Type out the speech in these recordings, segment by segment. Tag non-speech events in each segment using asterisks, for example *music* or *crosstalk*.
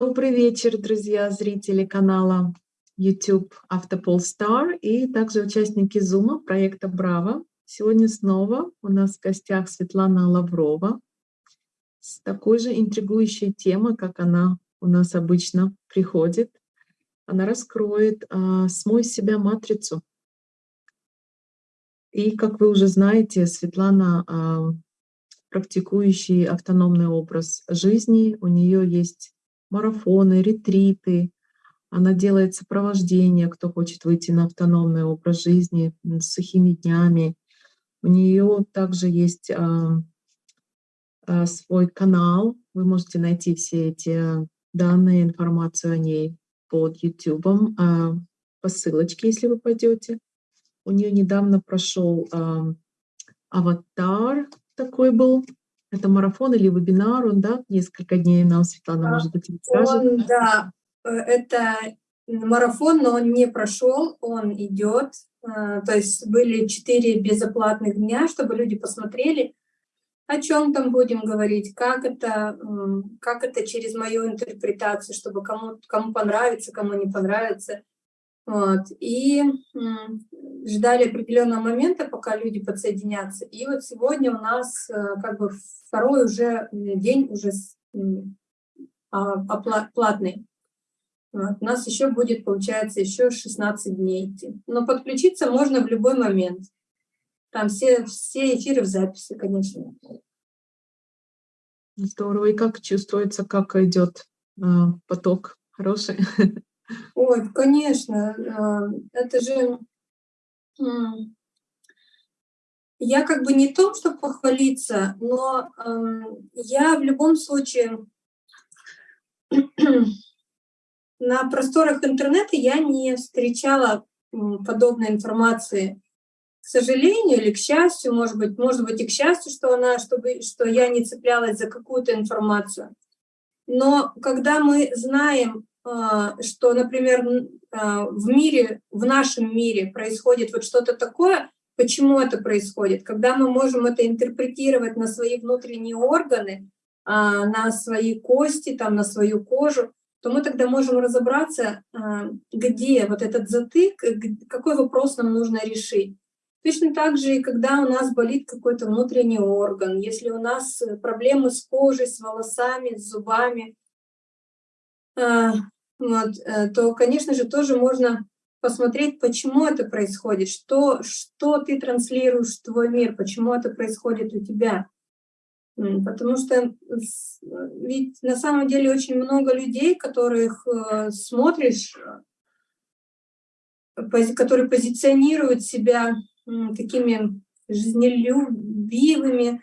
Добрый вечер, друзья, зрители канала YouTube Автополстар и также участники Зума проекта Браво. Сегодня снова у нас в гостях Светлана Лаврова с такой же интригующей темой, как она у нас обычно приходит. Она раскроет а, «Смой себя матрицу». И, как вы уже знаете, Светлана а, практикующий автономный образ жизни, у нее есть марафоны, ретриты, она делает сопровождение, кто хочет выйти на автономный образ жизни с сухими днями. У нее также есть а, а, свой канал, вы можете найти все эти данные, информацию о ней под YouTube, а, по ссылочке, если вы пойдете. У нее недавно прошел а, аватар такой был, это марафон или вебинар, он, да, несколько дней нам Светлана, а, может быть, расскажет. Он, да, э, это марафон, но он не прошел, он идет. Э, то есть были четыре безоплатных дня, чтобы люди посмотрели, о чем там будем говорить, как это, как это через мою интерпретацию, чтобы кому, кому понравится, кому не понравится. Вот. И ждали определенного момента, пока люди подсоединятся. И вот сегодня у нас э, как бы второй уже день уже а, платный. Вот. У нас еще будет, получается, еще 16 дней идти. Но подключиться можно в любой момент. Там все, все эфиры в записи, конечно. Здорово. И как чувствуется, как идет э, поток хороший? *laughs* Ой, конечно, а, это же... Я как бы не то, чтобы похвалиться, но я в любом случае на просторах интернета я не встречала подобной информации. К сожалению или к счастью, может быть, может быть и к счастью, что она, чтобы, что я не цеплялась за какую-то информацию. Но когда мы знаем что, например, а, в мире, в нашем мире происходит вот что-то такое, почему это происходит? Когда мы можем это интерпретировать на свои внутренние органы, а, на свои кости, там, на свою кожу, то мы тогда можем разобраться, где вот этот затык, какой вопрос нам нужно решить. Точно так же и когда у нас болит какой-то внутренний орган, если у нас проблемы с кожей, с волосами, с зубами, вот, э, то, конечно же, тоже можно посмотреть, почему это происходит, что, что ты транслируешь в твой мир, почему это происходит у тебя. Потому что ведь на самом деле очень много людей, которых э, смотришь, которые позиционируют себя такими жизнелюбивыми,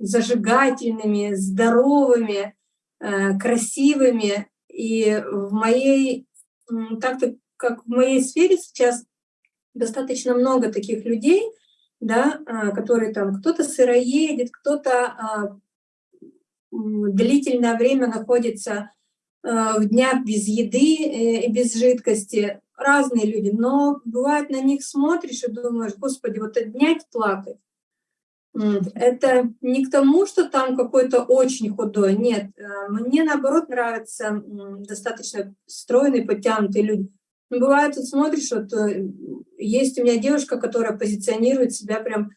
зажигательными, здоровыми, э, красивыми, и в моей, так как в моей сфере сейчас достаточно много таких людей, да, а, которые там кто-то сыроедет, кто-то а, длительное время находится а, в днях без еды э, и без жидкости, разные люди, но бывает на них смотришь и думаешь, господи, вот днять плакать, это не к тому, что там какой-то очень худой, нет. Э, мне, наоборот, нравятся достаточно стройные, подтянутые люди. Но бывает, вот смотришь, вот э, есть у меня девушка, которая позиционирует себя прям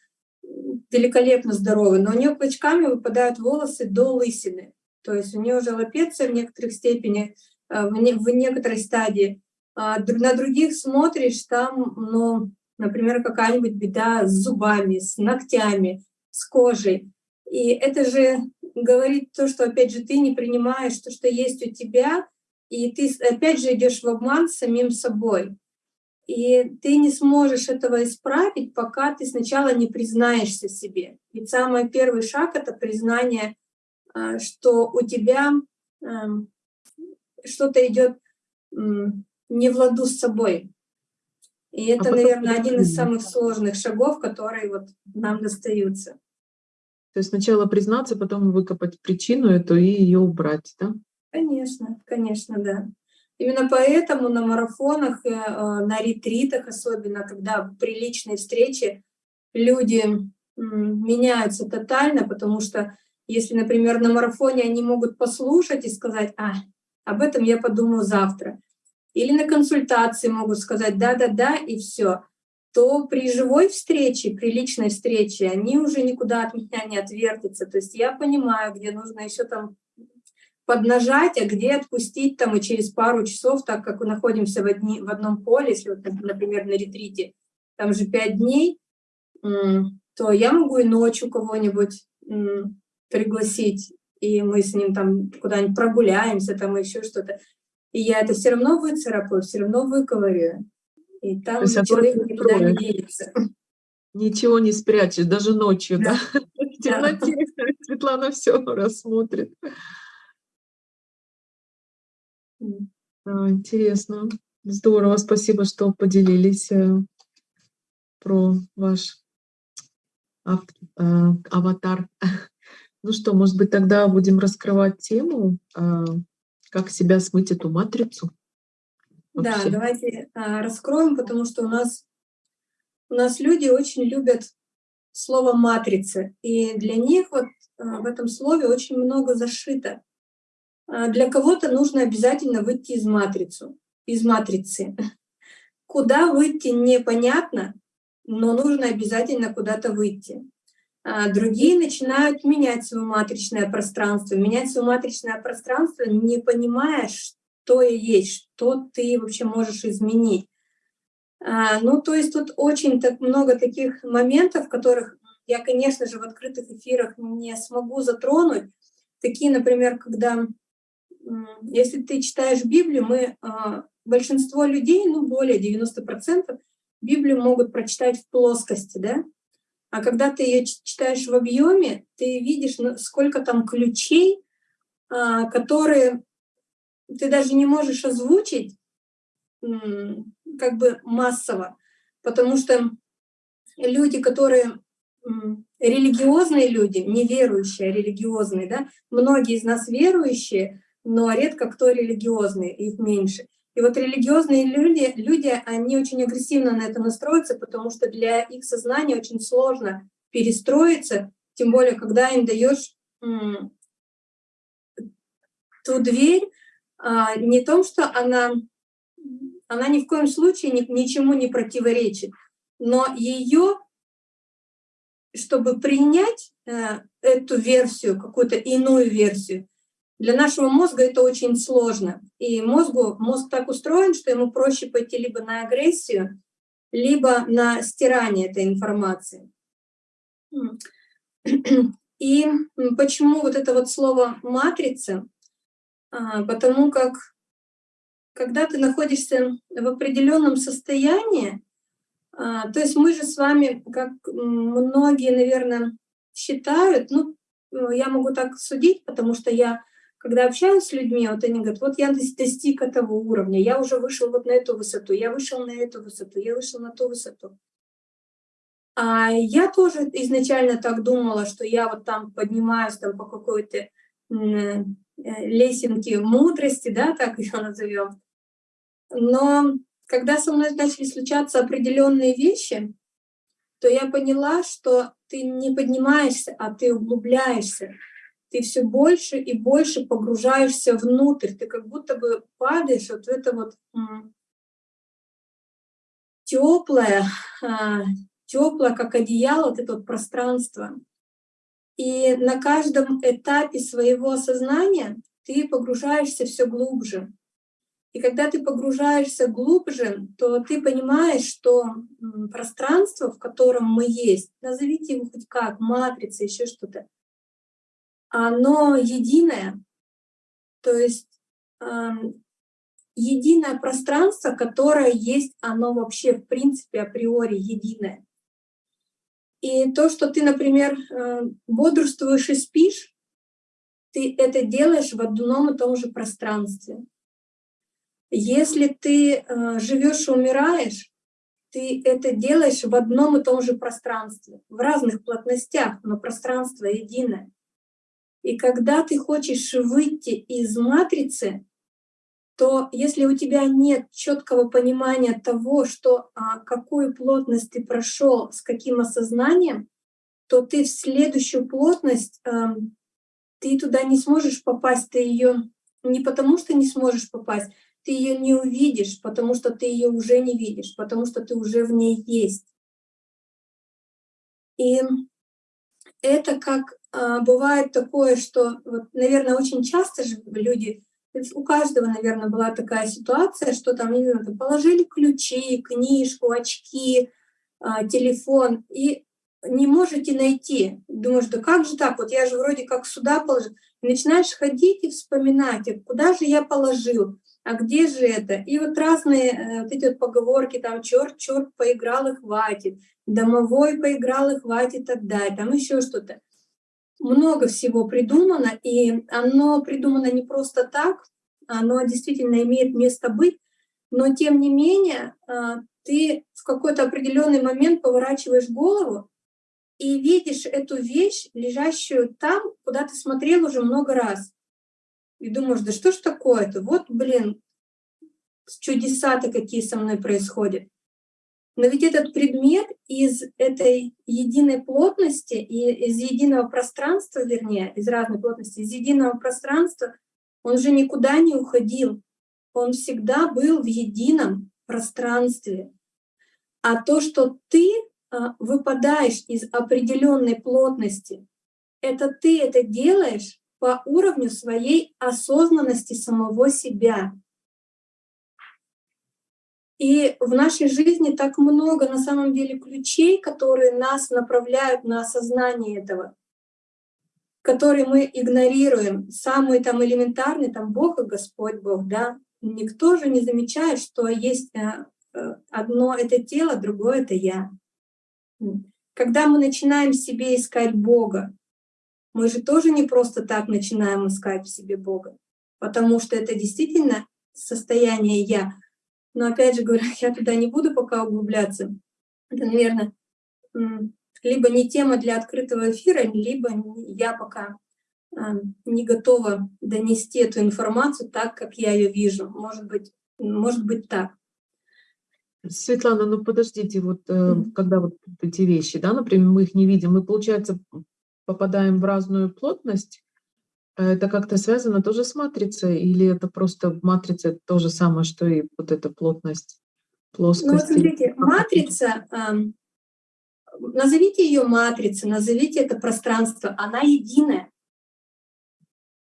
великолепно здоровой, но у нее клочками выпадают волосы до лысины. То есть у нее уже лапеция в некоторых степени, э, в, не, в некоторой стадии. А на других смотришь, там, ну, например, какая-нибудь беда с зубами, с ногтями, с кожей. И это же говорит то, что, опять же, ты не принимаешь то, что есть у тебя, и ты, опять же, идешь в обман самим собой. И ты не сможешь этого исправить, пока ты сначала не признаешься себе. Ведь самый первый шаг — это признание, а, что у тебя эм, что-то идет не в ладу с собой. И это, а наверное, один из самых сложных шагов, которые вот нам достаются. То есть сначала признаться, потом выкопать причину эту и ее убрать, да? Конечно, конечно, да. Именно поэтому на марафонах, э, на ретритах особенно, когда при личной встрече люди меняются тотально, потому что Если, например, на марафоне они могут послушать и сказать, а, об этом я подумаю завтра. Или на консультации могут сказать да-да-да и все то при живой встрече, при личной встрече, они уже никуда от меня не отвертятся. То есть я понимаю, где нужно еще там поднажать, а где отпустить там и через пару часов, так как мы находимся в, одни, в одном поле, если, вот, например, на ретрите, там же пять дней, то я могу и ночью кого-нибудь пригласить, и мы с ним там куда-нибудь прогуляемся, там еще что-то. И я это все равно выцарапаю, все равно выковырю. И там человек никуда не денется. *laughs* Ничего не спрячешь, даже ночью, да? да? *laughs* В темноте *laughs* Светлана все рассмотрит. интересно. Здорово, спасибо, что поделились э, про ваш э, аватар. Ну что, может быть, тогда будем раскрывать тему, э, как себя смыть эту матрицу? Вообще. Да, давайте а, раскроем, потому что у нас, у нас люди очень любят слово «матрица», и для них вот а, в этом слове очень много зашито. А, для кого-то нужно обязательно выйти из, матрицу, из матрицы. Куда выйти непонятно, но нужно обязательно куда-то выйти. А другие начинают менять свое матричное пространство, менять свое матричное пространство, не понимая, кто и есть, что ты вообще можешь изменить. А, ну, то есть тут очень так много таких моментов, которых я, конечно же, в открытых эфирах не смогу затронуть. Такие, например, когда, если ты читаешь Библию, мы, а, большинство людей, ну, более 90%, Библию могут прочитать в плоскости, да? А когда ты ее читаешь в объеме, ты видишь, сколько там ключей, а, которые ты даже не можешь озвучить как бы массово, потому что люди, которые религиозные люди, не верующие, а религиозные, да, многие из нас верующие, но редко кто религиозный, их меньше. И вот религиозные люди, люди, они очень агрессивно на это настроятся, потому что для их сознания очень сложно перестроиться, тем более, когда им даешь ту дверь, а, не том, что она, она ни в коем случае ни, ничему не противоречит, но ее, чтобы принять э, эту версию, какую-то иную версию, для нашего мозга это очень сложно. И мозгу, мозг так устроен, что ему проще пойти либо на агрессию, либо на стирание этой информации. И почему вот это вот слово «матрица» А, потому как когда ты находишься в определенном состоянии, а, то есть мы же с вами, как многие, наверное, считают, ну, я могу так судить, потому что я, когда общаюсь с людьми, вот они говорят, вот я достиг этого уровня, я уже вышел вот на эту высоту, я вышел на эту высоту, я вышел на ту высоту. А я тоже изначально так думала, что я вот там поднимаюсь там по какой-то Э, лесенки мудрости, да, так ее назовем. Но когда со мной начали случаться определенные вещи, то я поняла, что ты не поднимаешься, а ты углубляешься. Ты все больше и больше погружаешься внутрь. Ты как будто бы падаешь вот в это вот теплое, а, теплое, как одеяло, вот это вот пространство. И на каждом этапе своего сознания ты погружаешься все глубже. И когда ты погружаешься глубже, то ты понимаешь, что пространство, в котором мы есть, назовите его хоть как, матрица, еще что-то, оно единое. То есть единое пространство, которое есть, оно вообще в принципе априори единое. И то, что ты, например, э, бодрствуешь и спишь, ты это делаешь в одном и том же пространстве. Если ты э, живешь и умираешь, ты это делаешь в одном и том же пространстве, в разных плотностях, но пространство единое. И когда ты хочешь выйти из матрицы, то если у тебя нет четкого понимания того, что, а, какую плотность ты прошел, с каким осознанием, то ты в следующую плотность э, ты туда не сможешь попасть, ты ее не потому что не сможешь попасть, ты ее не увидишь, потому что ты ее уже не видишь, потому что ты уже в ней есть. И это как бывает такое, что, вот, наверное, очень часто же люди, у каждого, наверное, была такая ситуация, что там, не знаю, положили ключи, книжку, очки, а, телефон, и не можете найти. Думаешь, да как же так, вот я же вроде как сюда положил. И начинаешь ходить и вспоминать, а куда же я положил, а где же это? И вот разные э, вот эти вот поговорки, там, черт, черт, поиграл и хватит, домовой поиграл и хватит отдать, там еще что-то. Много всего придумано, и оно придумано не просто так, оно действительно имеет место быть, но тем не менее э, ты в какой-то определенный момент поворачиваешь голову и видишь эту вещь, лежащую там, куда ты смотрел уже много раз. И думаешь, да что ж такое-то? Вот, блин, чудеса-то какие со мной происходят. Но ведь этот предмет из этой единой плотности и из единого пространства, вернее, из разной плотности, из единого пространства, он же никуда не уходил. Он всегда был в едином пространстве. А то, что ты а, выпадаешь из определенной плотности, это ты это делаешь по уровню своей осознанности самого себя. И в нашей жизни так много на самом деле ключей, которые нас направляют на осознание этого, которые мы игнорируем. Самый там элементарный, там Бог и Господь Бог, да. Никто же не замечает, что есть э, э, одно — это тело, другое — это я. Когда мы начинаем себе искать Бога, мы же тоже не просто так начинаем искать в себе Бога, потому что это действительно состояние «я». Но опять же говоря, *laughs* я туда не буду пока углубляться. Это, наверное, либо не тема для открытого эфира, либо я пока а, не готова донести эту информацию так, как я ее вижу. Может быть, может быть так. Светлана, ну подождите, вот э, когда вот эти вещи, да, например, мы их не видим, мы, получается, попадаем в разную плотность, это как-то связано тоже с матрицей, или это просто матрица то же самое, что и вот эта плотность? Ну вот смотрите, матрица, э, назовите ее матрицей, назовите это пространство, она единая,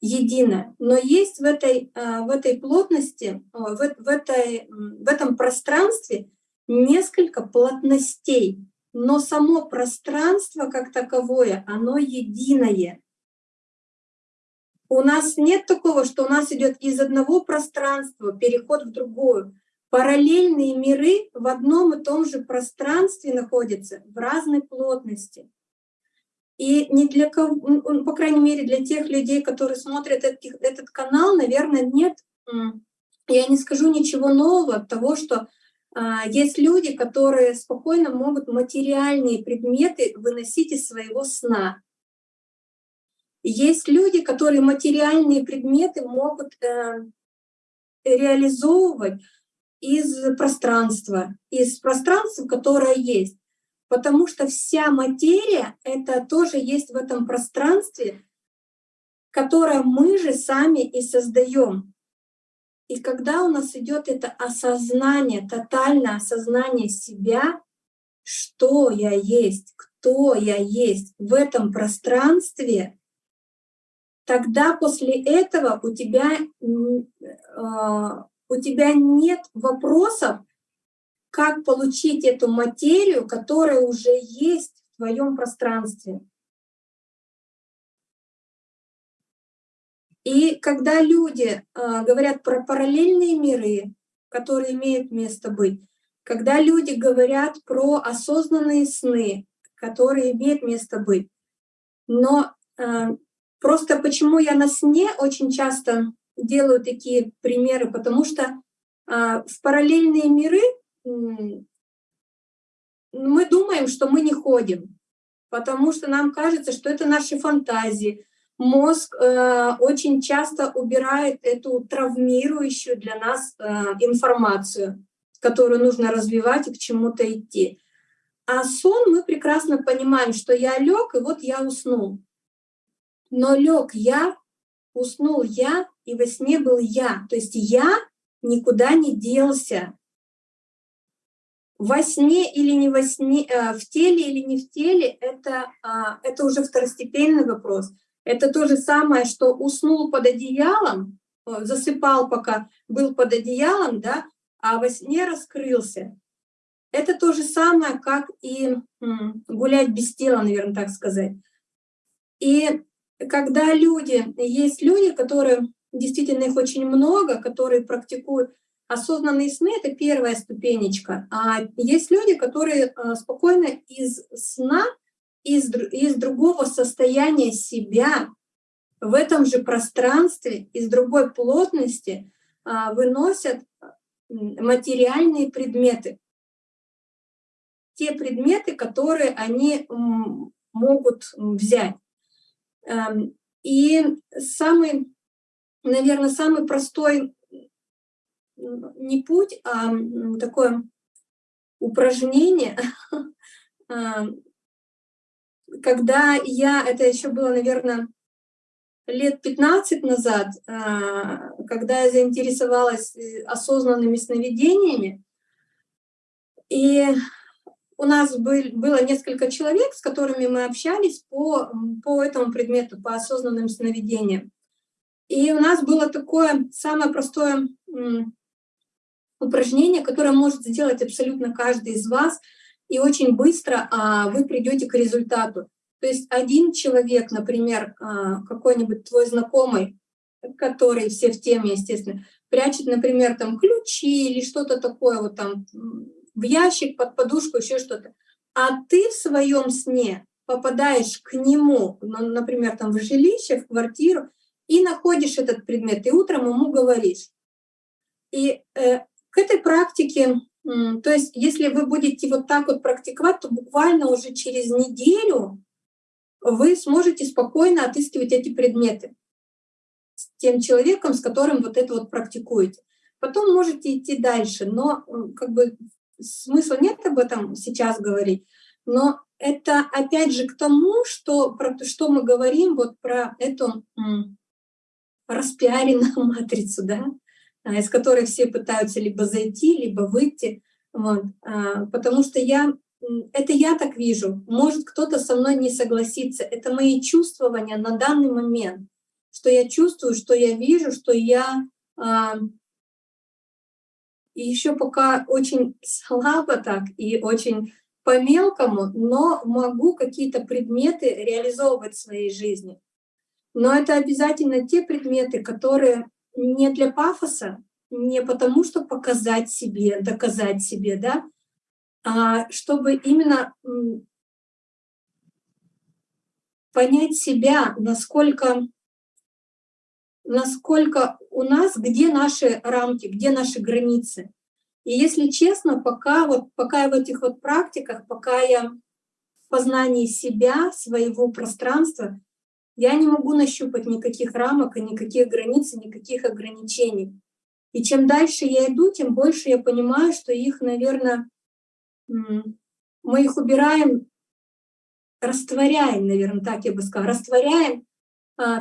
единая, но есть в этой, э, в этой плотности, в, в, этой, в этом пространстве несколько плотностей, но само пространство как таковое, оно единое. У нас нет такого, что у нас идет из одного пространства переход в другое. Параллельные миры в одном и том же пространстве находятся в разной плотности. И не для кого, по крайней мере, для тех людей, которые смотрят этот, этот канал, наверное, нет, я не скажу ничего нового от того, что а, есть люди, которые спокойно могут материальные предметы выносить из своего сна. Есть люди, которые материальные предметы могут э, реализовывать из пространства, из пространства, которое есть. Потому что вся материя — это тоже есть в этом пространстве, которое мы же сами и создаем. И когда у нас идет это осознание, тотальное осознание себя, что я есть, кто я есть в этом пространстве, тогда после этого у тебя, а, у тебя нет вопросов, как получить эту материю, которая уже есть в твоем пространстве. И когда люди э, говорят про параллельные миры, которые имеют место быть, когда люди говорят про осознанные сны, которые имеют место быть, но э, просто почему я на сне очень часто делаю такие примеры, потому что э, в параллельные миры мы думаем, что мы не ходим, потому что нам кажется, что это наши фантазии, мозг э, очень часто убирает эту травмирующую для нас э, информацию, которую нужно развивать и к чему-то идти. А сон мы прекрасно понимаем, что я лег, и вот я уснул. Но лег я, уснул я, и во сне был я. То есть я никуда не делся. Во сне или не во сне, э, в теле или не в теле, это, а, это уже второстепенный вопрос. Это то же самое, что уснул под одеялом, э, засыпал, пока был под одеялом, да, а во сне раскрылся. Это то же самое, как и гулять без тела, наверное, так сказать. И когда люди, есть люди, которые, действительно их очень много, которые практикуют осознанные сны, это первая ступенечка. А есть люди, которые э, спокойно из сна, из, из другого состояния себя, в этом же пространстве, из другой плотности а, выносят материальные предметы. Те предметы, которые они могут взять. Эм, и самый, наверное, самый простой не путь, а такое упражнение, *laughs* эм, когда я, это еще было, наверное, лет 15 назад, а, когда я заинтересовалась э, осознанными сновидениями, и у нас был, было несколько человек, с которыми мы общались по, по этому предмету, по осознанным сновидениям. И у нас было такое самое простое упражнение, которое может сделать абсолютно каждый из вас, и очень быстро а, вы придете к результату. То есть один человек, например, а, какой-нибудь твой знакомый, который все в теме, естественно, прячет, например, там ключи или что-то такое вот там в ящик, под подушку, еще что-то. А ты в своем сне попадаешь к нему, например, там в жилище, в квартиру, и находишь этот предмет, и утром ему говоришь. И э, к этой практике, то есть если вы будете вот так вот практиковать, то буквально уже через неделю вы сможете спокойно отыскивать эти предметы с тем человеком, с которым вот это вот практикуете. Потом можете идти дальше, но как бы смысла нет об этом сейчас говорить, но это опять же к тому, что, про, что мы говорим вот про эту распиаренную *laughs* матрицу, да, а, из которой все пытаются либо зайти, либо выйти. Вот. А, потому что я это я так вижу. Может, кто-то со мной не согласится. Это мои чувствования на данный момент. Что я чувствую, что я вижу, что я а, и еще пока очень слабо так и очень по-мелкому, но могу какие-то предметы реализовывать в своей жизни. Но это обязательно те предметы, которые не для пафоса, не потому, что показать себе, доказать себе, да, а, чтобы именно понять себя, насколько, насколько у нас, где наши рамки, где наши границы. И если честно, пока, вот, пока я в этих вот практиках, пока я в познании себя, своего пространства, я не могу нащупать никаких рамок и никаких границ, и никаких ограничений. И чем дальше я иду, тем больше я понимаю, что их, наверное, мы их убираем, растворяем, наверное, так я бы сказала, растворяем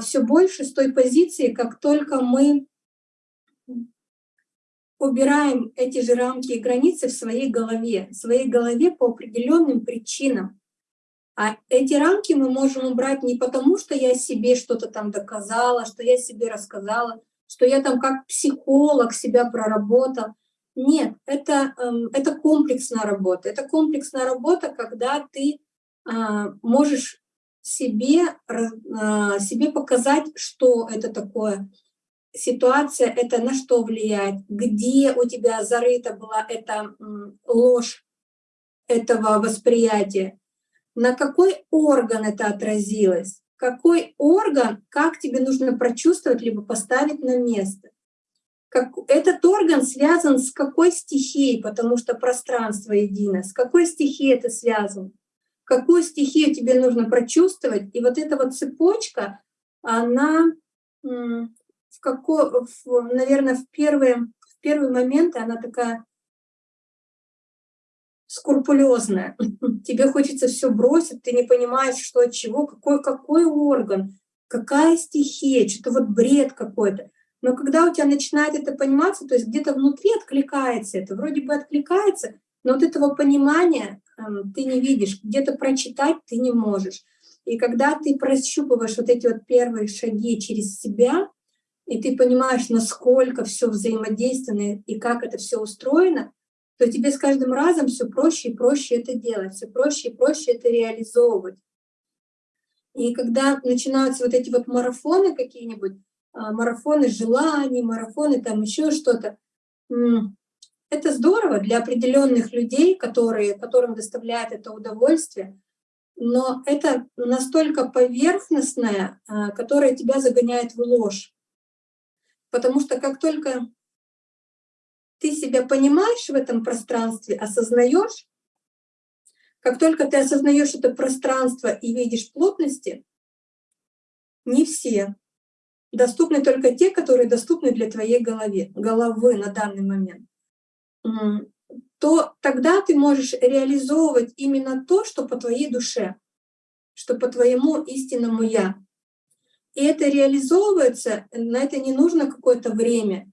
все больше с той позиции, как только мы убираем эти же рамки и границы в своей голове, в своей голове по определенным причинам. А эти рамки мы можем убрать не потому, что я себе что-то там доказала, что я себе рассказала, что я там как психолог себя проработал, нет, это, эм, это комплексная работа. Это комплексная работа, когда ты а, можешь себе, а, себе показать, что это такое. Ситуация — это на что влияет, где у тебя зарыта была эта ложь этого восприятия, на какой орган это отразилось, какой орган, как тебе нужно прочувствовать, либо поставить на место? Как, этот орган связан с какой стихией, потому что пространство едино, с какой стихией это связано, какую стихию тебе нужно прочувствовать. И вот эта вот цепочка, она, в какой, в, наверное, в первые, в первый момент она такая скрупулезная. *laughs* Тебе хочется все бросить, ты не понимаешь, что от чего, какой, какой орган, какая стихия, что-то вот бред какой-то. Но когда у тебя начинает это пониматься, то есть где-то внутри откликается это, вроде бы откликается, но вот этого понимания ты не видишь, где-то прочитать ты не можешь. И когда ты прощупываешь вот эти вот первые шаги через себя, и ты понимаешь, насколько все взаимодейственно и как это все устроено, то тебе с каждым разом все проще и проще это делать, все проще и проще это реализовывать. И когда начинаются вот эти вот марафоны какие-нибудь, а, марафоны желаний, марафоны там еще что-то, это здорово для определенных людей, которые, которым доставляет это удовольствие, но это настолько поверхностное, а, которое тебя загоняет в ложь. Потому что как только ты себя понимаешь в этом пространстве, осознаешь, как только ты осознаешь это пространство и видишь плотности, не все. Доступны только те, которые доступны для твоей голове, головы на данный момент. То тогда ты можешь реализовывать именно то, что по твоей душе, что по твоему истинному «я». И это реализовывается, на это не нужно какое-то время.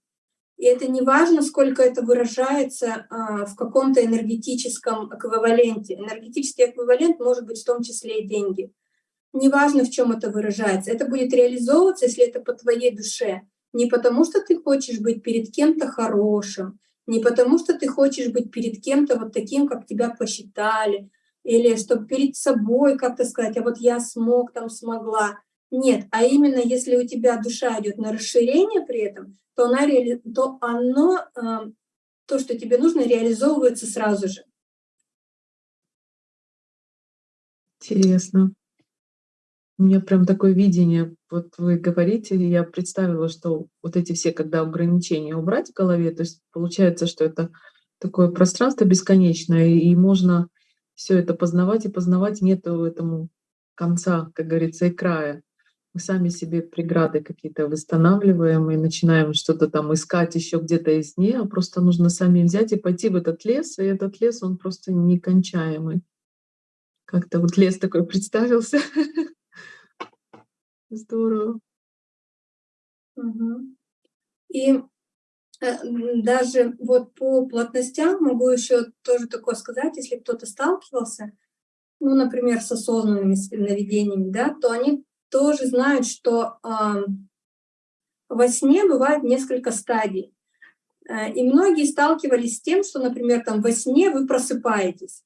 И это не важно, сколько это выражается а, в каком-то энергетическом эквиваленте. Энергетический эквивалент может быть в том числе и деньги. Неважно, в чем это выражается. Это будет реализовываться, если это по твоей душе. Не потому, что ты хочешь быть перед кем-то хорошим, не потому, что ты хочешь быть перед кем-то вот таким, как тебя посчитали, или чтобы перед собой как-то сказать, а вот я смог, там смогла. Нет, а именно если у тебя душа идет на расширение при этом, то, она, то оно, э, то, что тебе нужно, реализовывается сразу же. Интересно. У меня прям такое видение, вот вы говорите, я представила, что вот эти все, когда ограничения убрать в голове, то есть получается, что это такое пространство бесконечное, и можно все это познавать и познавать, нету этому конца, как говорится, и края мы сами себе преграды какие-то восстанавливаем и начинаем что-то там искать еще где-то из нее, а просто нужно сами взять и пойти в этот лес, и этот лес, он просто некончаемый. Как-то вот лес такой представился. *laughs* Здорово. И э, даже вот по плотностям могу еще тоже такое сказать, если кто-то сталкивался, ну, например, с осознанными сновидениями, да, то они тоже знают, что э, во сне бывает несколько стадий. Э, и многие сталкивались с тем, что, например, там во сне вы просыпаетесь,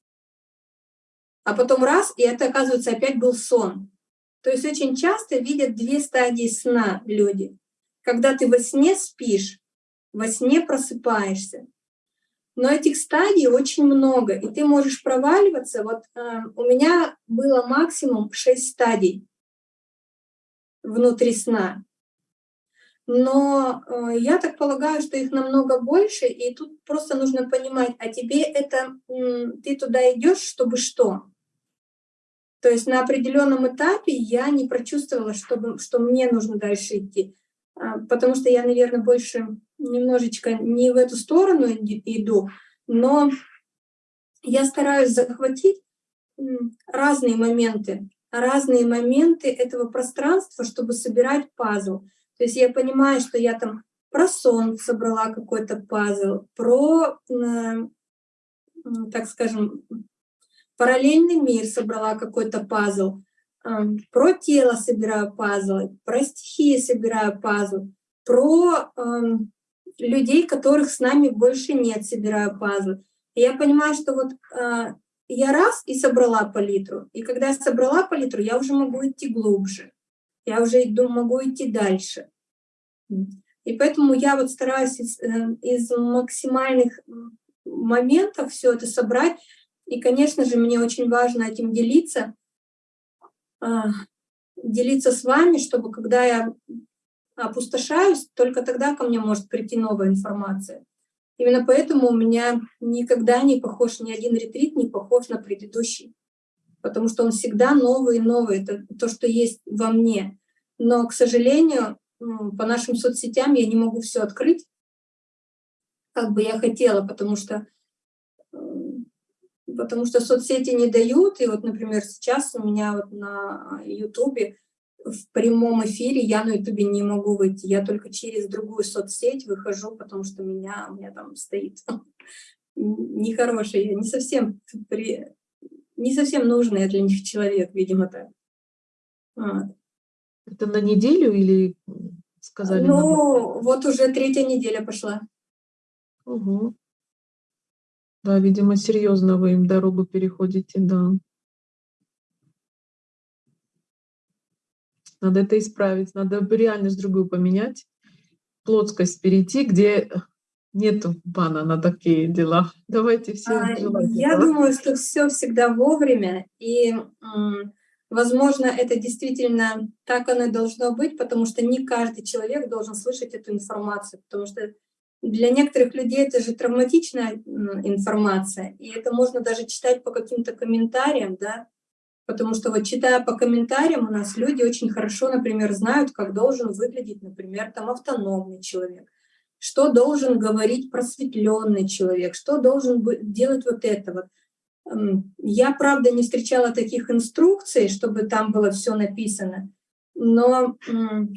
а потом раз, и это, оказывается, опять был сон. То есть очень часто видят две стадии сна люди. Когда ты во сне спишь, во сне просыпаешься. Но этих стадий очень много, и ты можешь проваливаться. Вот э, у меня было максимум 6 стадий внутри сна. Но э, я так полагаю, что их намного больше, и тут просто нужно понимать, а тебе это, ты туда идешь, чтобы что? То есть на определенном этапе я не прочувствовала, чтобы, что мне нужно дальше идти, а, потому что я, наверное, больше немножечко не в эту сторону иду, но я стараюсь захватить разные моменты разные моменты этого пространства, чтобы собирать пазл. То есть я понимаю, что я там про сон собрала какой-то пазл, про, э, так скажем, параллельный мир собрала какой-то пазл, про тело собираю пазлы, про стихии собираю пазл, про людей, которых с нами больше нет, собираю пазлы. Я понимаю, что вот я раз и собрала палитру. И когда я собрала палитру, я уже могу идти глубже. Я уже иду, могу идти дальше. И поэтому я вот стараюсь из, э, из максимальных моментов все это собрать. И, конечно же, мне очень важно этим делиться, а, делиться с вами, чтобы когда я опустошаюсь, только тогда ко мне может прийти новая информация. Именно поэтому у меня никогда не похож, ни один ретрит не похож на предыдущий, потому что он всегда новый и новый, это то, что есть во мне. Но, к сожалению, по нашим соцсетям я не могу все открыть, как бы я хотела, потому что потому что соцсети не дают. И вот, например, сейчас у меня вот на Ютубе в прямом эфире я на ютубе не могу выйти, я только через другую соцсеть выхожу, потому что меня, у меня там стоит нехороший, не совсем, при, не совсем нужный для них человек, видимо, так. Вот. Это на неделю или сказали? Ну, вот уже третья неделя пошла. Угу. Да, видимо, серьезно вы им дорогу переходите, да. Надо это исправить, надо реальность другую поменять, плотскость перейти, где нету бана на такие дела. Давайте все а, Я думаю, что все всегда вовремя, и, возможно, это действительно так оно и должно быть, потому что не каждый человек должен слышать эту информацию, потому что для некоторых людей это же травматичная информация, и это можно даже читать по каким-то комментариям, да, потому что вот читая по комментариям, у нас люди очень хорошо, например, знают, как должен выглядеть, например, там автономный человек, что должен говорить просветленный человек, что должен делать вот это вот. Я, правда, не встречала таких инструкций, чтобы там было все написано, но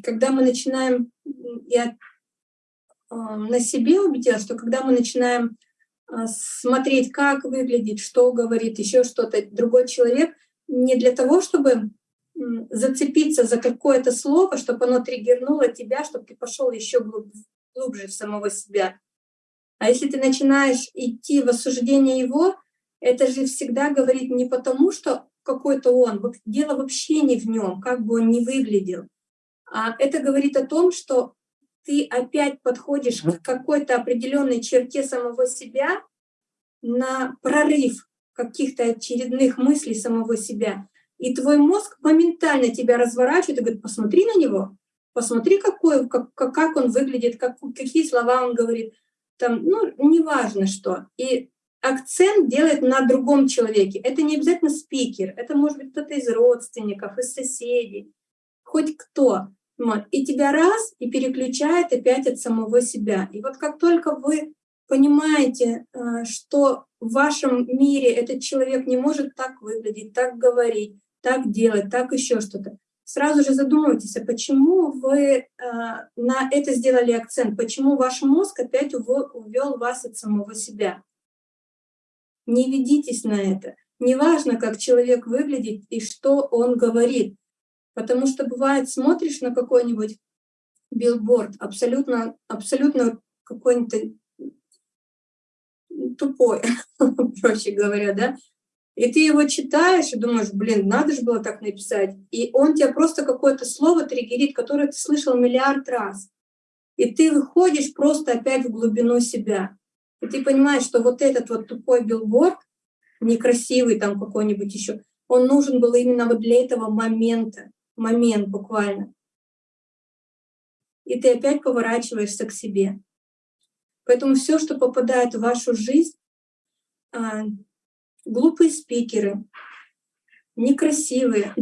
когда мы начинаем, я на себе убедилась, что когда мы начинаем а, смотреть, как выглядит, что говорит, еще что-то, другой человек, не для того, чтобы зацепиться за какое-то слово, чтобы оно триггернуло тебя, чтобы ты пошел еще глубже в самого себя. А если ты начинаешь идти в осуждение его, это же всегда говорит не потому, что какой-то он, дело вообще не в нем, как бы он ни выглядел, а это говорит о том, что ты опять подходишь к какой-то определенной черте самого себя на прорыв каких-то очередных мыслей самого себя. И твой мозг моментально тебя разворачивает и говорит, посмотри на него, посмотри, какой, как, как он выглядит, как, какие слова он говорит. Там, ну, неважно что. И акцент делает на другом человеке. Это не обязательно спикер, это может быть кто-то из родственников, из соседей, хоть кто. И тебя раз и переключает опять от самого себя. И вот как только вы понимаете, э, что в вашем мире этот человек не может так выглядеть, так говорить, так делать, так еще что-то, сразу же задумывайтесь, а почему вы э, на это сделали акцент, почему ваш мозг опять увел вас от самого себя. Не ведитесь на это. Неважно, как человек выглядит и что он говорит. Потому что бывает, смотришь на какой-нибудь билборд, абсолютно, абсолютно какой-нибудь тупой, *laughs* проще говоря, да, и ты его читаешь и думаешь, блин, надо же было так написать. И он тебя просто какое-то слово триггерит, которое ты слышал миллиард раз. И ты выходишь просто опять в глубину себя. И ты понимаешь, что вот этот вот тупой билборд, некрасивый там какой-нибудь еще, он нужен был именно вот для этого момента момент буквально. И ты опять поворачиваешься к себе. Поэтому все, что попадает в вашу жизнь, а, глупые спикеры, некрасивые,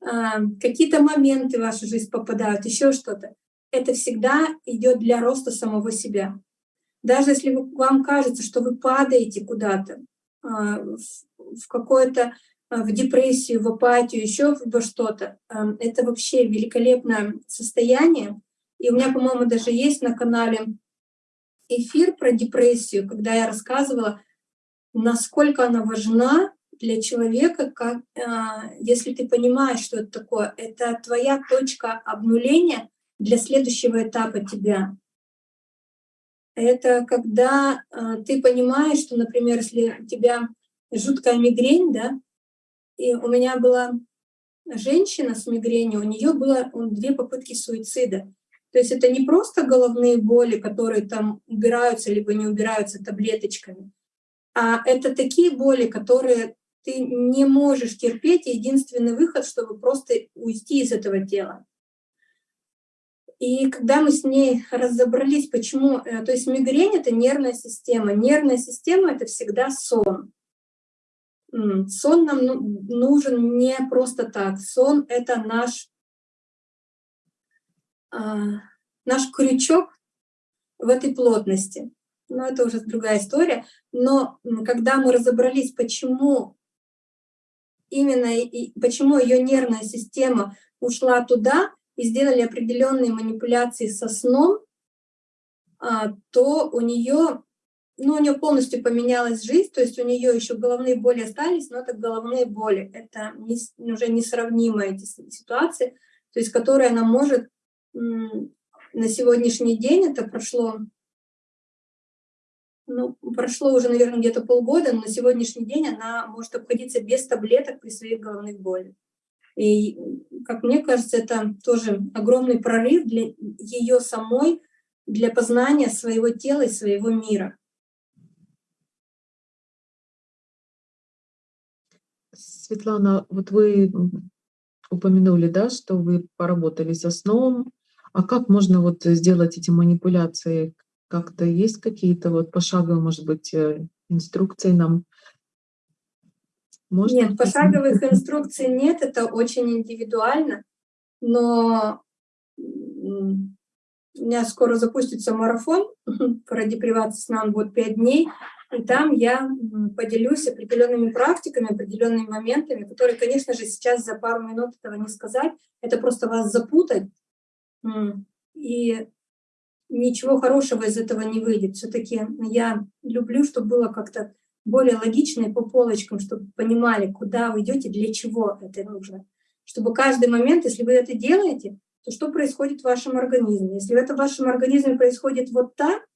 а, какие-то моменты в вашу жизнь попадают, еще что-то, это всегда идет для роста самого себя. Даже если вам кажется, что вы падаете куда-то, а, в какое-то в депрессию, в апатию, еще во что-то. Эм, это вообще великолепное состояние. И у меня, по-моему, даже есть на канале эфир про депрессию, когда я рассказывала, насколько она важна для человека, как, э, если ты понимаешь, что это такое. Это твоя точка обнуления для следующего этапа тебя. Это когда э, ты понимаешь, что, например, если у тебя жуткая мигрень, да, и у меня была женщина с мигренью, у нее было две попытки суицида. То есть это не просто головные боли, которые там убираются либо не убираются таблеточками, а это такие боли, которые ты не можешь терпеть, и единственный выход, чтобы просто уйти из этого тела. И когда мы с ней разобрались, почему... Э, то есть мигрень — это нервная система. Нервная система — это всегда сон. Сон нам ну, нужен не просто так. Сон — это наш, а, наш крючок в этой плотности. Но это уже другая история. Но когда мы разобрались, почему именно и почему ее нервная система ушла туда и сделали определенные манипуляции со сном, а, то у нее, ну, у нее полностью поменялась жизнь, то есть у нее еще головные боли остались, но это головные боли, это не, уже несравнимые эти ситуации, то есть которые она может на сегодняшний день, это прошло, ну, прошло уже, наверное, где-то полгода, но на сегодняшний день она может обходиться без таблеток при своих головных болях. И, как мне кажется, это тоже огромный прорыв для ее самой, для познания своего тела и своего мира. Светлана, вот вы упомянули, да, что вы поработали со сном. А как можно вот сделать эти манипуляции? Как-то есть какие-то вот пошаговые, может быть, э, инструкции нам можно? Нет, пошаговых инструкций нет, это очень индивидуально, но у меня скоро запустится марафон про депривацию сна, он будет 5 дней, и там я поделюсь определенными практиками, определенными моментами, которые, конечно же, сейчас за пару минут этого не сказать, это просто вас запутать, и ничего хорошего из этого не выйдет. Все-таки я люблю, чтобы было как-то более логично и по полочкам, чтобы понимали, куда вы идете, для чего это нужно. Чтобы каждый момент, если вы это делаете, то что происходит в вашем организме? Если это в вашем организме происходит вот так,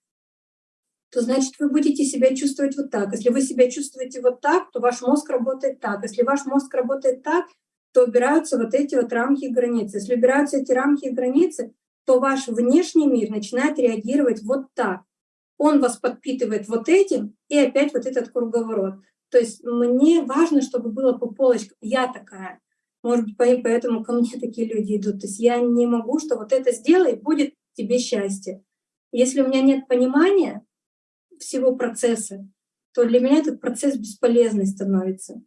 то значит вы будете себя чувствовать вот так. Если вы себя чувствуете вот так, то ваш мозг работает так. Если ваш мозг работает так, то убираются вот эти вот рамки и границы. Если убираются эти рамки и границы, то ваш внешний мир начинает реагировать вот так он вас подпитывает вот этим, и опять вот этот круговорот. То есть мне важно, чтобы было по полочкам. Я такая. Может быть, поэтому ко мне такие люди идут. То есть я не могу, что вот это сделай, будет тебе счастье. Если у меня нет понимания всего процесса, то для меня этот процесс бесполезный становится.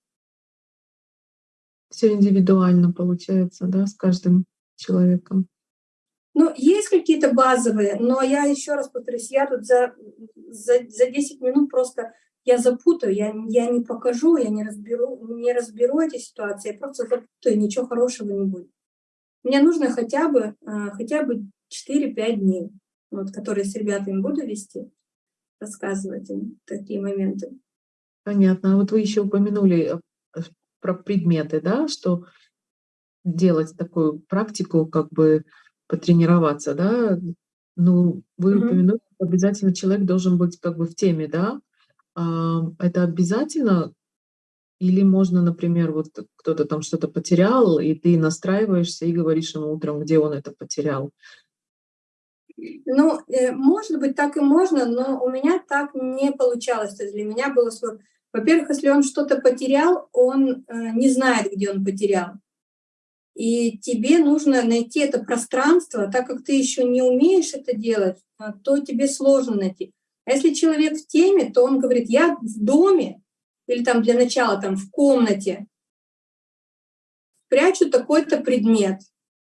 Все индивидуально получается, да, с каждым человеком. Ну, есть какие-то базовые, но я еще раз повторюсь, я тут за, за, за 10 минут просто я запутаю, я, я не покажу, я не разберу, не разберу эти ситуации, я просто запутаю, ничего хорошего не будет. Мне нужно хотя бы, а, хотя бы 4-5 дней, вот, которые с ребятами буду вести, рассказывать им такие моменты. Понятно. А вот вы еще упомянули э, про предметы, да, что делать такую практику, как бы потренироваться, да, ну, вы Мгм. упомянули, что обязательно человек должен быть как бы в теме, да? А, это обязательно или можно, например, вот кто-то там что-то потерял, и ты настраиваешься и говоришь ему утром, где он это потерял? Ну, э, может быть, так и можно, но у меня так не получалось. То есть для меня было сложно. Во-первых, если он что-то потерял, он э, не знает, где он потерял. И тебе нужно найти это пространство, так как ты еще не умеешь это делать, а, то тебе сложно найти. А если человек в теме, то он говорит, я в доме, или там для начала там в комнате, прячу такой-то предмет.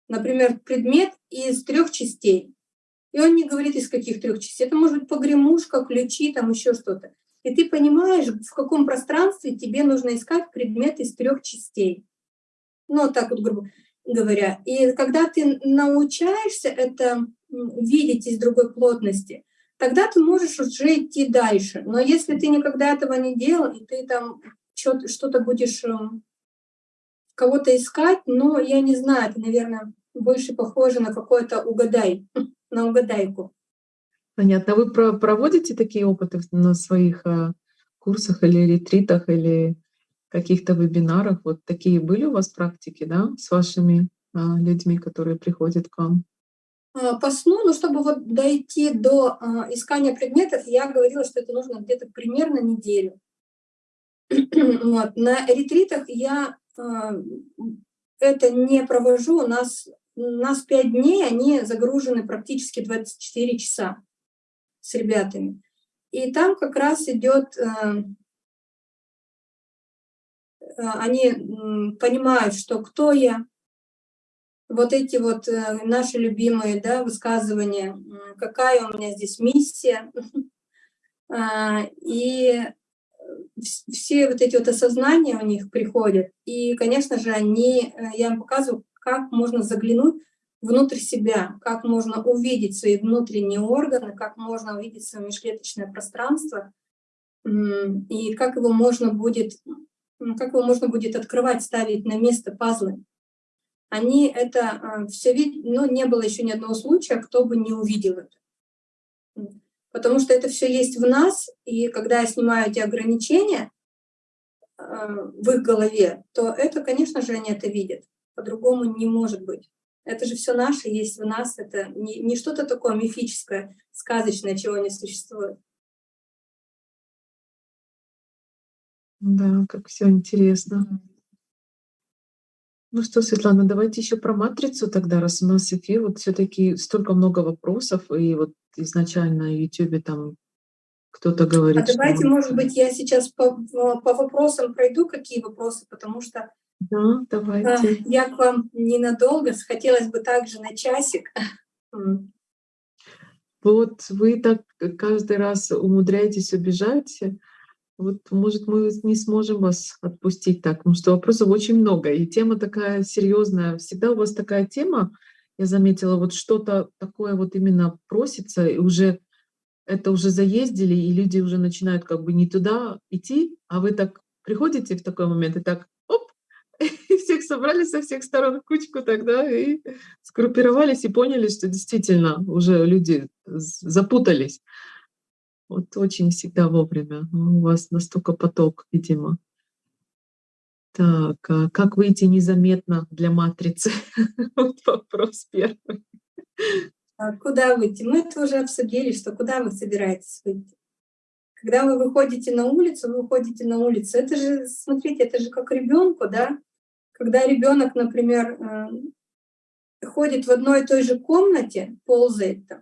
Например, предмет из трех частей. И он не говорит, из каких трех частей. Это может быть погремушка, ключи, там еще что-то. И ты понимаешь, в каком пространстве тебе нужно искать предмет из трех частей ну, так вот, грубо говоря. И когда ты научаешься это видеть из другой плотности, тогда ты можешь уже идти дальше. Но если ты никогда этого не делал, и ты там что-то будешь эм, кого-то искать, но я не знаю, это, наверное, больше похоже на какой-то угадай, *laughs* на угадайку. Понятно. А вы проводите такие опыты на своих э, курсах или ретритах, или каких-то вебинарах. Вот такие были у вас практики, да, с вашими а, людьми, которые приходят к вам? А, по сну, ну, чтобы вот дойти до а, искания предметов, я говорила, что это нужно где-то примерно неделю. *clears throat* вот. На ретритах я это не провожу, у нас, нас 5 дней, они загружены практически 24 часа с ребятами. И там как раз идет а, Э, они понимают, что кто я, вот эти вот э, наши любимые да, высказывания, какая у меня здесь миссия. *laughs* А, и все вот эти вот осознания у них приходят. И, конечно же, они, э, я им показываю, как можно заглянуть внутрь себя, как можно увидеть свои внутренние органы, как можно увидеть свое межклеточное пространство, и как его можно будет, как его можно будет открывать, ставить на место пазлы. Они это а, все видят, но не было еще ни одного случая, кто бы не увидел это. Потому что это все есть в нас, и когда я снимаю эти ограничения а, в их голове, то это, конечно же, они это видят. По-другому не может быть. Это же все наше есть в нас, это не, не что-то такое мифическое, сказочное, чего не существует. Да, как все интересно. Ну что, Светлана, давайте еще про матрицу тогда, раз у нас эфир, вот все-таки столько много вопросов, и вот изначально на YouTube там кто-то говорит. А давайте, что... может быть, я сейчас по, по вопросам пройду, какие вопросы, потому что да, давайте. я к вам ненадолго, хотелось бы также на часик. *laughs* Вот вы так каждый раз умудряетесь убежать. Вот, может, мы не сможем вас отпустить так, потому что вопросов очень много, и тема такая серьезная. Всегда у вас такая тема, я заметила, вот что-то такое вот именно просится, и уже это уже заездили, и люди уже начинают как бы не туда идти, а вы так приходите в такой момент и так, и *laughs* всех собрали со всех сторон кучку тогда, и скруппировались и поняли, что действительно уже люди запутались. Вот очень всегда вовремя. У вас настолько поток, видимо. Так, а как выйти незаметно для матрицы? *laughs* Вот вопрос первый. А куда выйти? Мы это уже обсудили, что куда вы собираетесь выйти. Когда вы выходите на улицу, вы выходите на улицу. Это же, смотрите, это же как ребенку, да? Когда ребенок, например, э, ходит в одной и той же комнате, ползает там,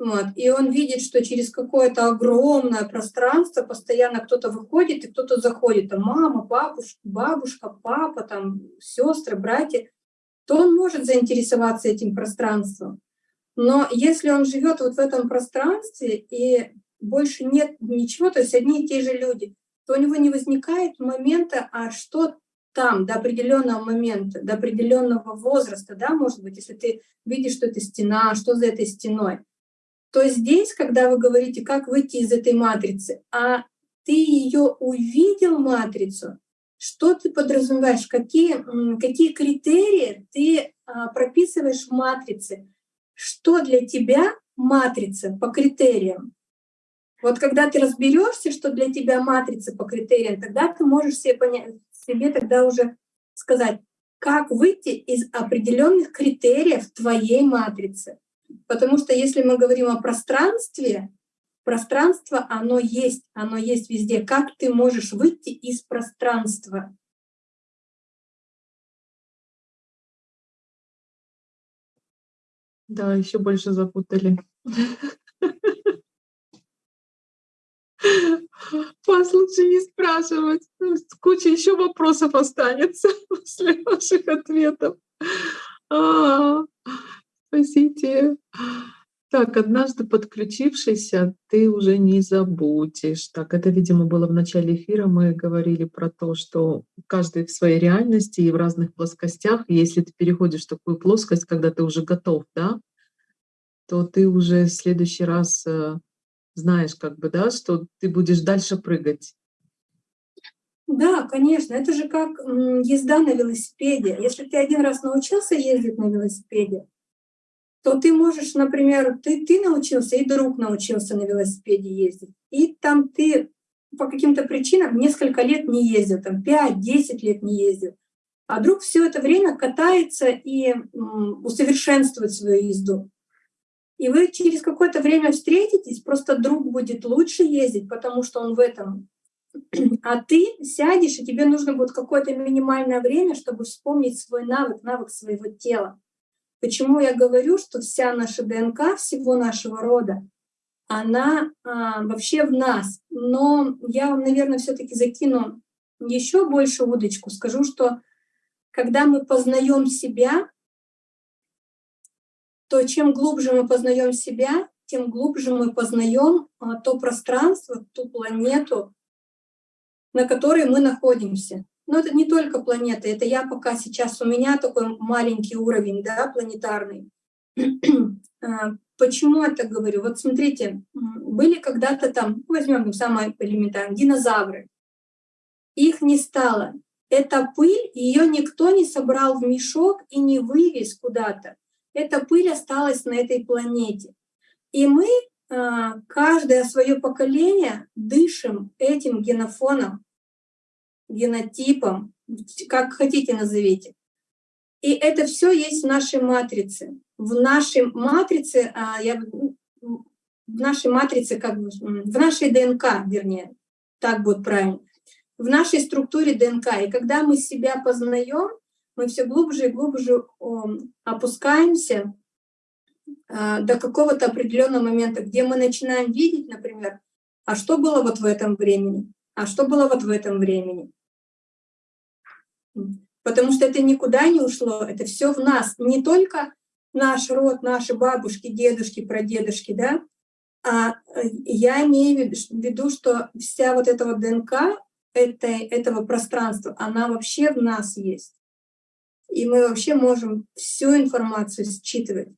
вот. И он видит, что через какое-то огромное пространство постоянно кто-то выходит и кто-то заходит. Там мама, бабушка, бабушка, папа, там, сестры, братья. То он может заинтересоваться этим пространством. Но если он живет вот в этом пространстве и больше нет ничего, то есть одни и те же люди, то у него не возникает момента, а что там до определенного момента, до определенного возраста, да, может быть, если ты видишь, что это стена, что за этой стеной, то здесь, когда вы говорите, как выйти из этой матрицы, а ты ее увидел, матрицу, что ты подразумеваешь, какие, какие критерии ты а, прописываешь в матрице, что для тебя матрица по критериям. Вот когда ты разберешься, что для тебя матрица по критериям, тогда ты можешь себе, понять, себе тогда уже сказать, как выйти из определенных критериев твоей матрицы. Потому что если мы говорим о пространстве, пространство, оно есть, оно есть везде. Как ты можешь выйти из пространства? Да, еще больше запутали. *laughs* *laughs* Вас лучше не спрашивать. Куча еще вопросов останется *laughs* после ваших ответов. А, Спасите. Так, однажды подключившийся, ты уже не забудешь. Так, это, видимо, было в начале эфира. Мы говорили про то, что каждый в своей реальности и в разных плоскостях. Если ты переходишь в такую плоскость, когда ты уже готов, да, то ты уже в следующий раз э, знаешь, как бы, да, что ты будешь дальше прыгать. Да, конечно, это же как езда на велосипеде. Если ты один раз научился ездить на велосипеде, то ты можешь, например, ты, ты научился, и друг научился на велосипеде ездить, и там ты по каким-то причинам несколько лет не ездил, там 5-10 лет не ездил, а друг все это время катается и усовершенствует свою езду. И вы через какое-то время встретитесь, просто друг будет лучше ездить, потому что он в этом. А ты сядешь, и тебе нужно будет какое-то минимальное время, чтобы вспомнить свой навык, навык своего тела. Почему я говорю, что вся наша ДНК всего нашего рода, она а, вообще в нас. Но я вам, наверное, все-таки закину еще больше удочку. Скажу, что когда мы познаем себя, то чем глубже мы познаем себя, тем глубже мы познаем а, то пространство, ту планету, на которой мы находимся. Но это не только планеты, это я пока сейчас, у меня такой маленький уровень, да, планетарный. *clears throat* А, почему я так говорю? Вот смотрите, были когда-то там, возьмем самое элементарное, динозавры. Их не стало. Эта пыль, ее никто не собрал в мешок и не вывез куда-то. Эта пыль осталась на этой планете. И мы, а, каждое свое поколение, дышим этим генофоном, генотипом, как хотите назовите. И это все есть в нашей матрице. В нашей матрице, а, я, в нашей матрице, как бы, в нашей ДНК, вернее, так будет правильно, в нашей структуре ДНК. И когда мы себя познаем, мы все глубже и глубже опускаемся а, до какого-то определенного момента, где мы начинаем видеть, например, а что было вот в этом времени, а что было вот в этом времени. Потому что это никуда не ушло, это все в нас. Не только наш род, наши бабушки, дедушки, прадедушки, да, а э, я имею в виду, что вся вот эта вот ДНК этой, этого пространства, она вообще в нас есть. И мы вообще можем всю информацию считывать,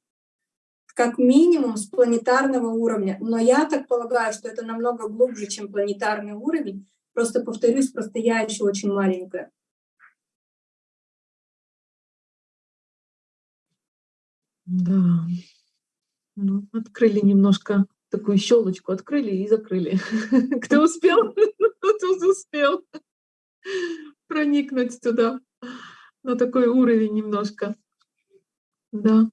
как минимум с планетарного уровня. Но я так полагаю, что это намного глубже, чем планетарный уровень. Просто повторюсь, просто я еще очень маленькая. Да. Ну, открыли немножко такую щелочку, открыли и закрыли. *laughs* Кто успел, *laughs* тот успел проникнуть туда на такой уровень немножко. Да.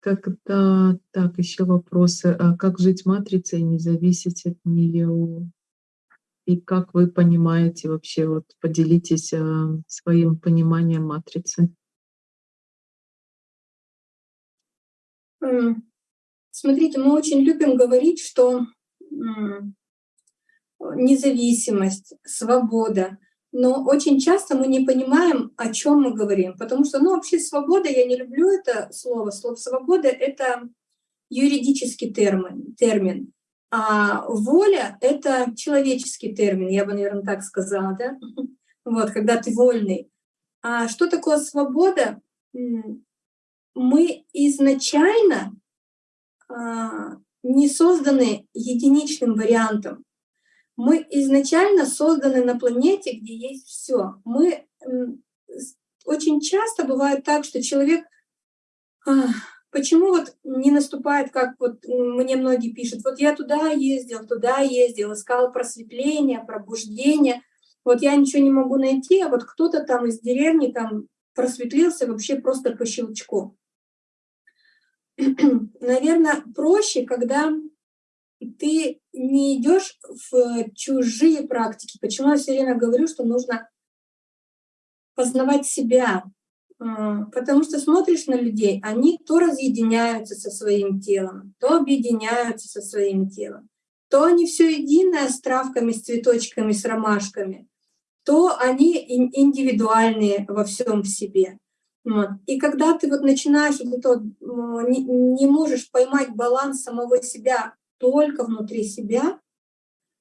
Когда, так, еще вопросы. А как жить матрицей, не зависеть от нее? И как вы понимаете вообще, вот поделитесь а, своим пониманием матрицы? Смотрите, мы очень любим говорить, что независимость, свобода, но очень часто мы не понимаем, о чем мы говорим, потому что, ну, вообще свобода, я не люблю это слово, слово свобода — это юридический термин, термин, а воля — это человеческий термин, я бы, наверное, так сказала, да? *laughs* Вот, когда ты вольный. А что такое свобода? мы изначально а, не созданы единичным вариантом. Мы изначально созданы на планете, где есть все. Мы очень часто бывает так, что человек а, почему вот не наступает, как вот мне многие пишут, вот я туда ездил, туда ездил, искал просветление, пробуждение, вот я ничего не могу найти, а вот кто-то там из деревни там просветлился вообще просто по щелчку. *clears throat* наверное, проще, когда ты не идешь в чужие практики. Почему я все время говорю, что нужно познавать себя? А, потому что смотришь на людей, они то разъединяются со своим телом, то объединяются со своим телом, то они все единое с травками, с цветочками, с ромашками, то они индивидуальные во всем в себе. Вот. И когда ты вот начинаешь вот это, не, не можешь поймать баланс самого себя только внутри себя,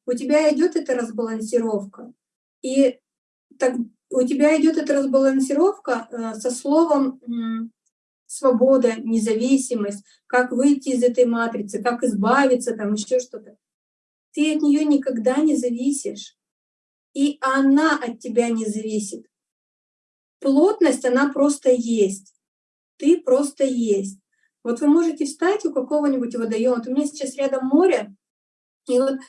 у тебя идет эта разбалансировка. И так, у тебя идет эта разбалансировка э, со словом свобода, независимость, как выйти из этой матрицы, как избавиться, там еще что-то. Ты от нее никогда не зависишь. И она от тебя не зависит плотность, она просто есть. Ты просто есть. Вот вы можете встать у какого-нибудь водоема. Вот у меня сейчас рядом море, и вот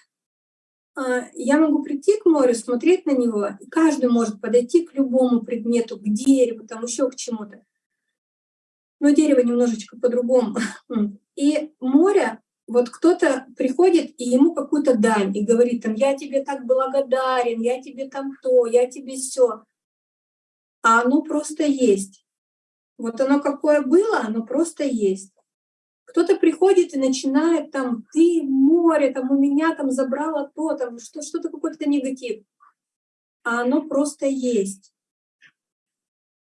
а, я могу прийти к морю, смотреть на него, и каждый может подойти к любому предмету, к дереву, там еще к чему-то. Но дерево немножечко по-другому. *laughs* И море, вот кто-то приходит, и ему какую-то дань, и говорит там, я тебе так благодарен, я тебе там то, я тебе все а оно просто есть. Вот оно какое было, оно просто есть. Кто-то приходит и начинает там, ты море, там у меня там забрало то, там что, что-то какой-то негатив. А оно просто есть.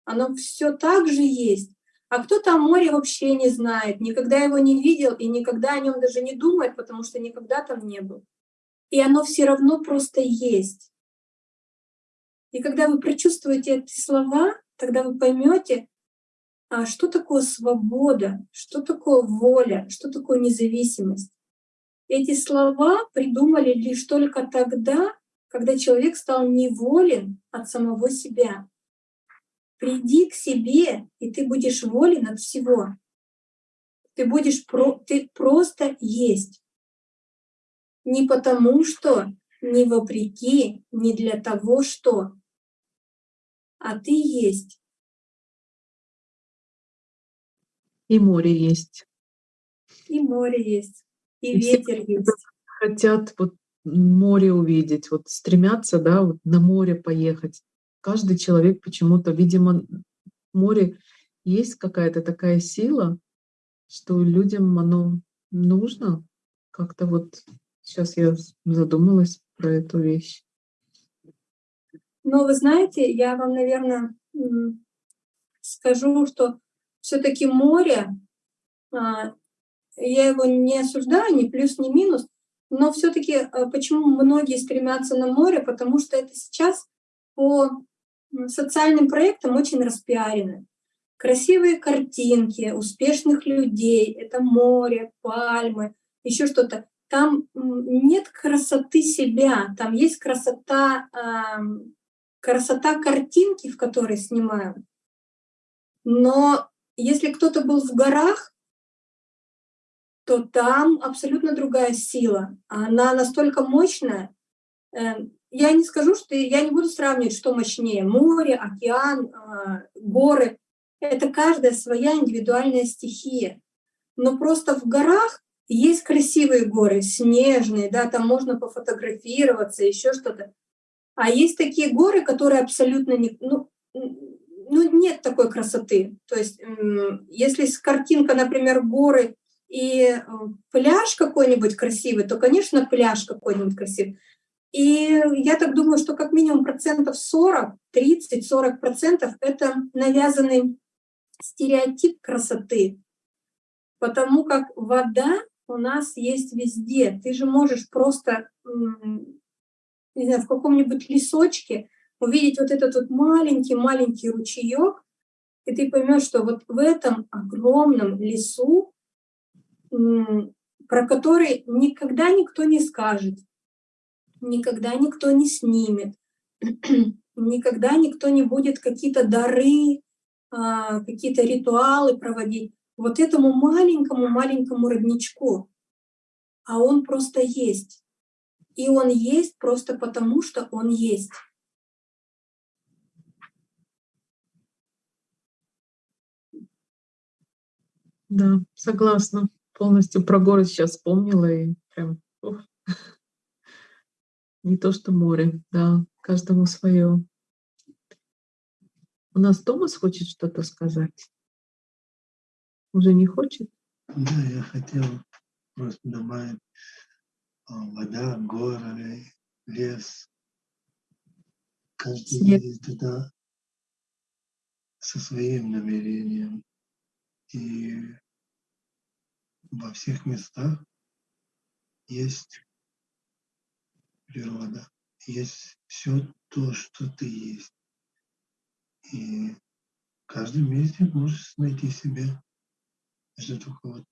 Оно все так же есть. А кто-то о море вообще не знает, никогда его не видел и никогда о нем даже не думает, потому что никогда там не был. и оно все равно просто есть. И когда вы прочувствуете эти слова, тогда вы поймете, а что такое свобода, что такое воля, что такое независимость. Эти слова придумали лишь только тогда, когда человек стал неволен от самого себя. Приди к себе, и ты будешь волен от всего. Ты будешь про, ты просто есть. Не потому что, не вопреки, не для того, что, а ты есть. И море есть. И море есть, и, и ветер есть. Хотят вот море увидеть, вот стремятся, да, вот на море поехать. Каждый человек почему-то, видимо, море есть какая-то такая сила, что людям оно нужно. Как-то вот сейчас я задумалась про эту вещь. Но вы знаете, я вам, наверное, скажу, что все-таки море, а, я его не осуждаю, ни плюс, ни минус, но все-таки а, почему многие стремятся на море, потому что это сейчас по социальным проектам очень распиарено. Красивые картинки успешных людей, это море, пальмы, еще что-то. Там нет красоты себя, там есть красота, красота картинки, в которой снимают. Но если кто-то был в горах, то там абсолютно другая сила. Она настолько мощная. Эм, я не скажу, что я не буду сравнивать, что мощнее. Море, океан, а, горы. Это каждая своя индивидуальная стихия. Но просто в горах есть красивые горы, снежные, да, там можно пофотографироваться, еще что-то. А есть такие горы, которые абсолютно не, ну, ну, нет такой красоты. То есть, если картинка, например, горы и э, пляж какой-нибудь красивый, то, конечно, пляж какой-нибудь красивый. И я так думаю, что как минимум процентов 40, 30-40 процентов это навязанный стереотип красоты. Потому как вода у нас есть везде. Ты же можешь просто, не знаю, в каком-нибудь лесочке увидеть вот этот вот маленький-маленький ручеек, и ты поймешь, что вот в этом огромном лесу, про который никогда никто не скажет, никогда никто не снимет, *clears throat* никогда никто не будет какие-то дары, а, какие-то ритуалы проводить вот этому маленькому-маленькому родничку. А он просто есть. И он есть просто потому, что он есть. Да, согласна. Полностью про город сейчас вспомнила и прям ух. не то что море, да, каждому свое. У нас Томас хочет что-то сказать. Уже не хочет? Да, я хотел просто добавить а, вода, горы, лес. Каждый Снег. едет туда со своим намерением. И во всех местах есть природа, есть все то, что ты есть. И в каждом месте можешь найти себя. Это только вот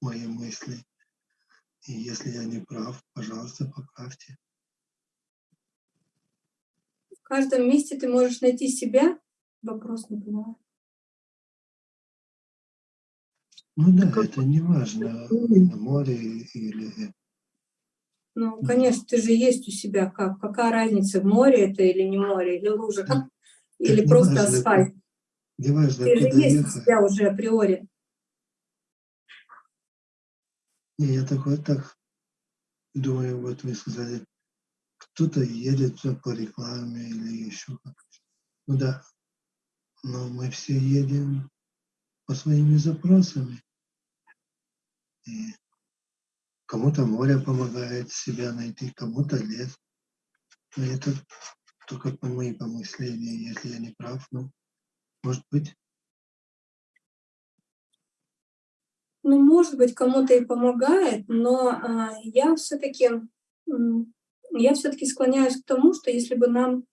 мои мысли. И если я не прав, пожалуйста, поправьте. В каждом месте ты можешь найти себя? Вопрос не понимаю. Ну да, как... это не важно, на море или... Ну, конечно, ты же есть у себя как. Какая разница, море это или не море, или лужа, так, или так просто важно, асфальт. Не важно, ты же есть ехать. у себя уже априори. Не, я такой так думаю, вот вы сказали, кто-то едет по рекламе или еще как Ну да, но мы все едем по своими запросами. И кому-то море помогает себя найти, кому-то лес. Но это только по мои помысления, если я не прав, ну, может быть. Ну, может быть, кому-то и помогает, но а, я все-таки я все-таки склоняюсь к тому, что если бы нам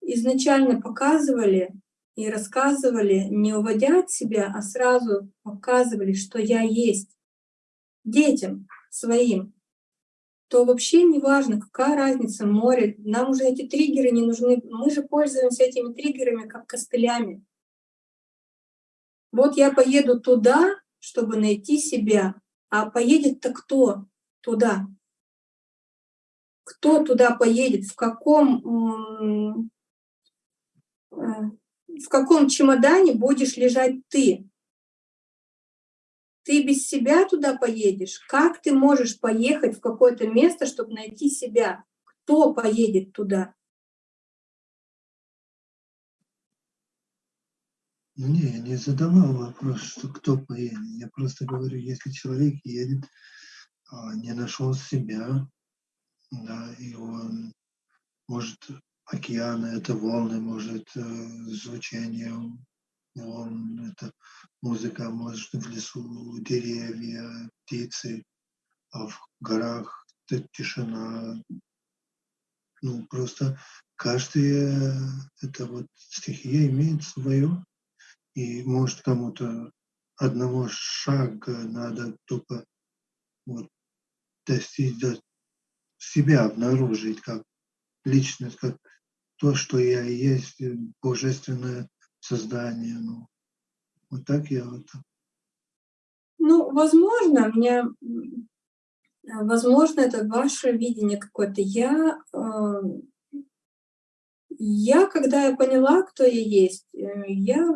изначально показывали и рассказывали, не уводя от себя, а сразу показывали, что я есть детям своим, то вообще не важно, какая разница море. Нам уже эти триггеры не нужны. Мы же пользуемся этими триггерами как костылями. Вот я поеду туда, чтобы найти себя. А поедет-то кто туда? Кто туда поедет? В каком, э, в каком чемодане будешь лежать ты? Ты без себя туда поедешь? Как ты можешь поехать в какое-то место, чтобы найти себя? Кто поедет туда? Не, я не задавал вопрос, что кто поедет. Я просто говорю, если человек едет, а, не нашел себя, да, и он может океаны, это волны, может э, звучание волн, это музыка, может в лесу деревья, птицы, а в горах это тишина. Ну, просто каждая эта вот стихия имеет свое, и может кому-то одного шага надо только вот достичь до себя обнаружить как личность, как то, что я есть, э, божественное создание. Ну, вот так я вот. Ну, возможно, у меня, возможно, это ваше видение какое-то. Я, э, я, когда я поняла, кто я есть, э, я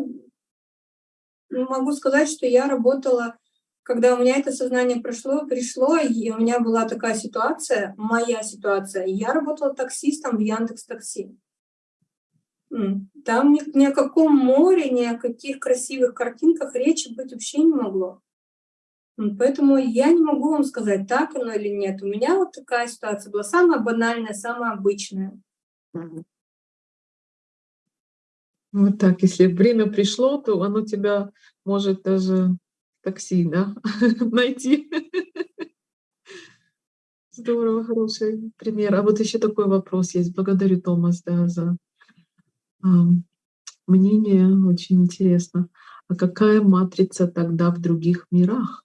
могу сказать, что я работала когда у меня это сознание прошло, пришло, и у меня была такая ситуация, моя ситуация, я работала таксистом в Яндекс Такси. Там ни, ни о каком море, ни о каких красивых картинках речи быть вообще не могло. Поэтому я не могу вам сказать, так оно или нет. У меня вот такая ситуация была самая банальная, самая обычная. Вот так, если время пришло, то оно тебя может даже такси, да, *laughs* найти. Здорово, хороший пример. А вот еще такой вопрос есть. Благодарю, Томас, да, за мнение. Очень интересно. А какая матрица тогда в других мирах?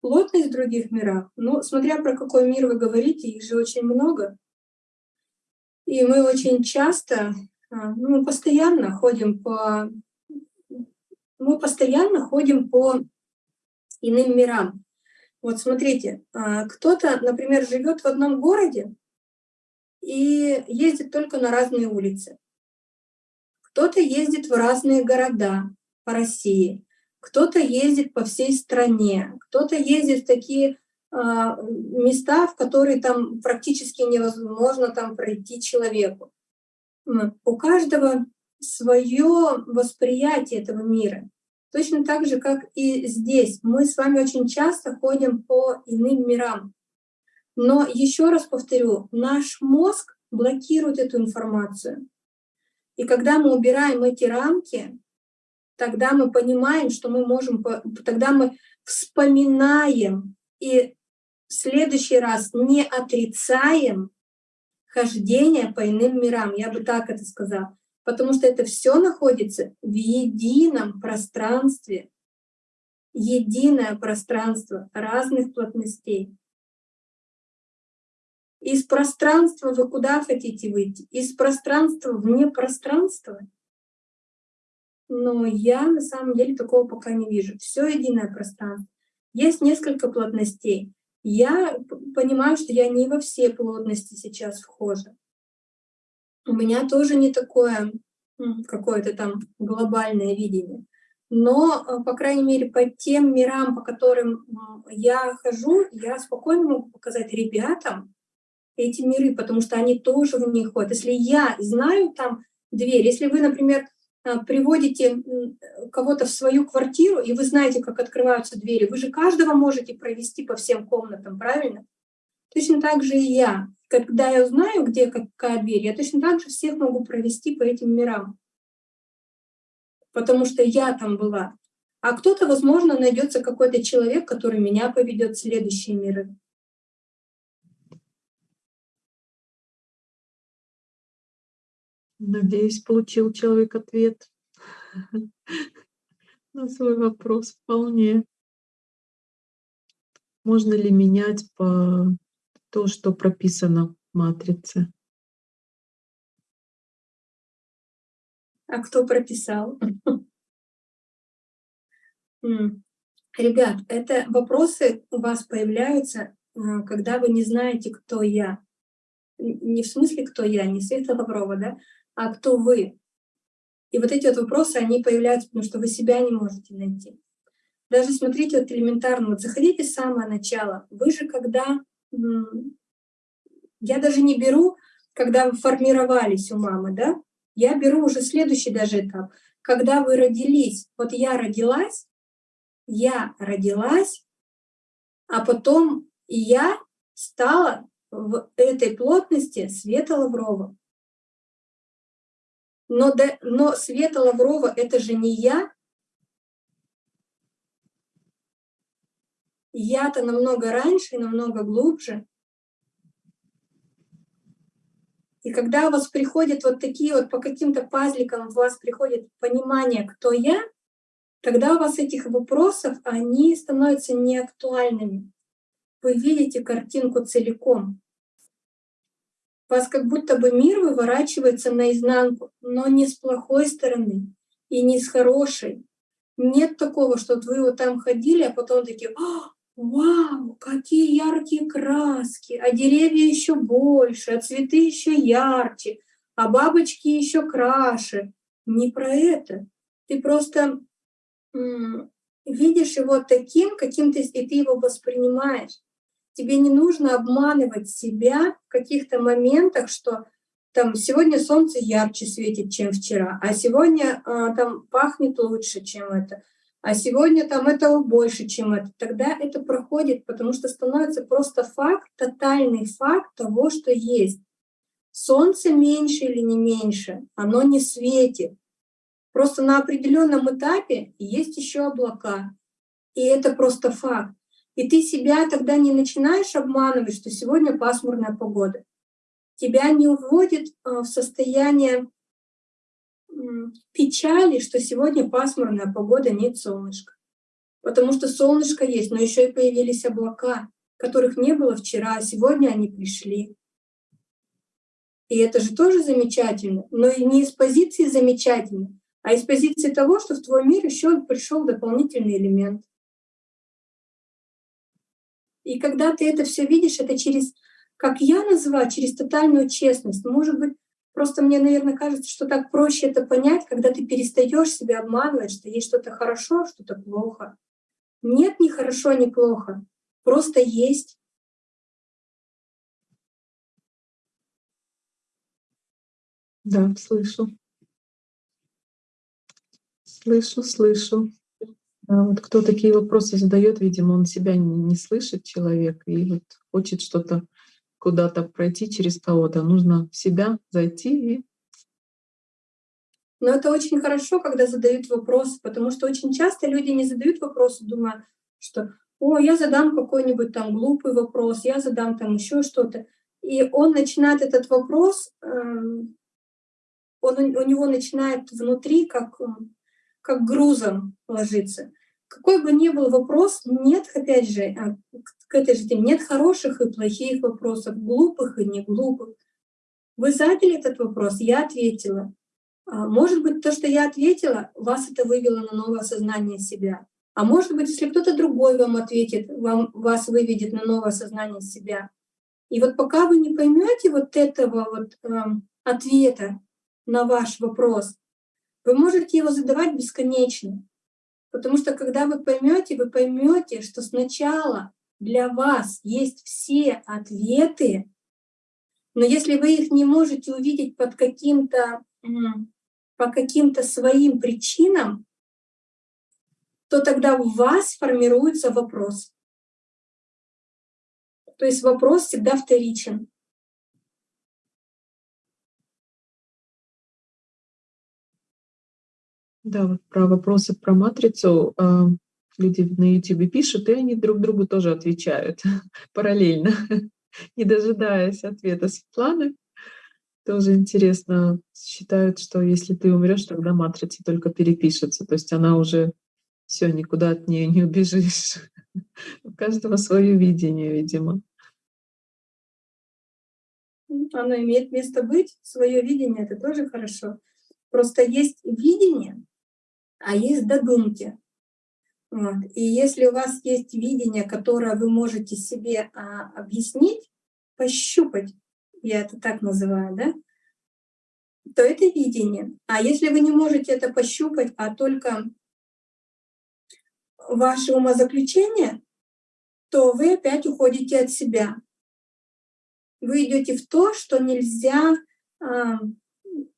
Плотность в других мирах? Ну, смотря про какой мир вы говорите, их же очень много. И мы очень часто, а, ну, постоянно ходим по мы постоянно ходим по иным мирам. Вот смотрите, а, кто-то, например, живет в одном городе и ездит только на разные улицы. Кто-то ездит в разные города по России, кто-то ездит по всей стране, кто-то ездит в такие а, места, в которые там практически невозможно там пройти человеку. У каждого свое восприятие этого мира. Точно так же, как и здесь. Мы с вами очень часто ходим по иным мирам. Но еще раз повторю, наш мозг блокирует эту информацию. И когда мы убираем эти рамки, тогда мы понимаем, что мы можем, тогда мы вспоминаем и в следующий раз не отрицаем хождение по иным мирам. Я бы так это сказала потому что это все находится в едином пространстве, единое пространство разных плотностей. Из пространства вы куда хотите выйти? Из пространства вне пространства? Но я на самом деле такого пока не вижу. Все единое пространство. Есть несколько плотностей. Я понимаю, что я не во все плотности сейчас вхожа. У меня тоже не такое какое-то там глобальное видение. Но, э, по крайней мере, по тем мирам, по которым я хожу, я спокойно могу показать ребятам эти миры, потому что они тоже в них ходят. Если я знаю там дверь, если вы, например, э, приводите кого-то в свою квартиру, и вы знаете, как открываются двери, вы же каждого можете провести по всем комнатам, правильно? Точно так же и я. Когда я узнаю, где какая дверь, я точно так же всех могу провести по этим мирам. Потому что я там была. А кто-то, возможно, найдется какой-то человек, который меня поведет в следующие миры. Надеюсь, получил человек ответ *laughs* на свой вопрос вполне. Можно ли менять по то, что прописано в матрице? А кто прописал? *laughs* Ребят, это вопросы у вас появляются, а, когда вы не знаете, кто я. Не в смысле, кто я, не Света Лаврова, да, а кто вы. И вот эти вот вопросы, они появляются, потому что вы себя не можете найти. Даже смотрите, вот элементарно, вот заходите с самого начала. Вы же когда... Я даже не беру, когда вы формировались у мамы, да, я беру уже следующий даже этап. Когда вы родились, вот я родилась, я родилась, а потом я стала в этой плотности Света Лаврова. Но, до, но Света Лаврова — это же не я. Я-то намного раньше и намного глубже. И когда у вас приходят вот такие вот по каким-то пазликам, у вас приходит понимание, кто я, тогда у вас этих вопросов, они становятся неактуальными. Вы видите картинку целиком. Вас как будто бы мир выворачивается наизнанку, но не с плохой стороны и не с хорошей. Нет такого, что вот вы вот там ходили, а потом такие, Вау, какие яркие краски, а деревья еще больше, а цветы еще ярче, а бабочки еще краше. Не про это. Ты просто видишь его таким, каким ты, и ты его воспринимаешь. Тебе не нужно обманывать себя в каких-то моментах, что там сегодня солнце ярче светит, чем вчера, а сегодня а, там пахнет лучше, чем это а сегодня там этого больше, чем это, тогда это проходит, потому что становится просто факт, тотальный факт того, что есть. Солнце меньше или не меньше, оно не светит. Просто на определенном этапе есть еще облака, и это просто факт. И ты себя тогда не начинаешь обманывать, что сегодня пасмурная погода. Тебя не уводит а, в состояние печали, что сегодня пасмурная погода, нет солнышка. Потому что солнышко есть, но еще и появились облака, которых не было вчера, а сегодня они пришли. И это же тоже замечательно, но и не из позиции замечательно, а из позиции того, что в твой мир еще пришел дополнительный элемент. И когда ты это все видишь, это через, как я называю, через тотальную честность. Может быть, Просто мне, наверное, кажется, что так проще это понять, когда ты перестаешь себя обманывать, что есть что-то хорошо, что-то плохо. Нет ни хорошо, ни плохо. Просто есть. Да, слышу. Слышу, слышу. Да, вот кто такие вопросы задает, видимо, он себя не, слышит, человек, и вот хочет что-то куда-то пройти через кого-то, нужно в себя зайти и но это очень хорошо, когда задают вопросы, потому что очень часто люди не задают вопросы, думая, что «О, я задам какой-нибудь там глупый вопрос, я задам там еще что-то». И он начинает этот вопрос, эм, он, у него начинает внутри как, как грузом ложиться. Какой бы ни был вопрос, нет, опять же, а, к этой же теме. Нет хороших и плохих вопросов, глупых и не глупых. Вы задали этот вопрос, я ответила. А, может быть, то, что я ответила, вас это вывело на новое осознание себя. А может быть, если кто-то другой вам ответит, вам, вас выведет на новое осознание себя. И вот пока вы не поймете вот этого вот э, ответа на ваш вопрос, вы можете его задавать бесконечно. Потому что когда вы поймете, вы поймете, что сначала для вас есть все ответы, но если вы их не можете увидеть под каким-то, по каким-то своим причинам, то тогда у вас формируется вопрос. То есть вопрос всегда вторичен. Да, вот про вопросы про матрицу, а, люди на "Ютубе" пишут, и они друг другу тоже отвечают *laughs* параллельно, *laughs* не дожидаясь ответа Светланы. Тоже интересно, считают, что если ты умрёшь, тогда матрица только перепишется. То есть она уже всё, никуда от неё не убежишь. *laughs* У каждого своё видение, видимо. М, оно имеет место быть, своё видение- это тоже хорошо. Просто есть видение, а есть додумки. Вот. И если у вас есть видение, которое вы можете себе, а, объяснить, пощупать, я это так называю, да, то это видение. А если вы не можете это пощупать, а только ваши умозаключения, то вы опять уходите от себя. Вы идёте в то, что нельзя, а,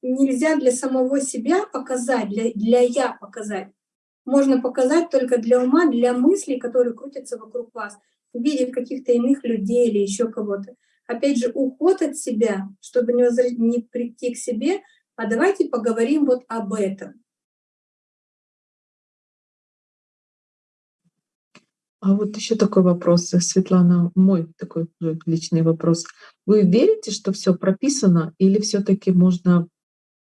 нельзя для самого себя показать, для для "я" показать. Можно показать только для ума, для мыслей, которые крутятся вокруг вас, в виде каких-то иных людей или ещё кого-то. Опять же, уход от себя, чтобы не возр не прийти к себе, а давайте поговорим вот об этом. А вот ещё такой вопрос, Светлана, мой такой личный вопрос. Вы верите, что всё прописано, или всё-таки можно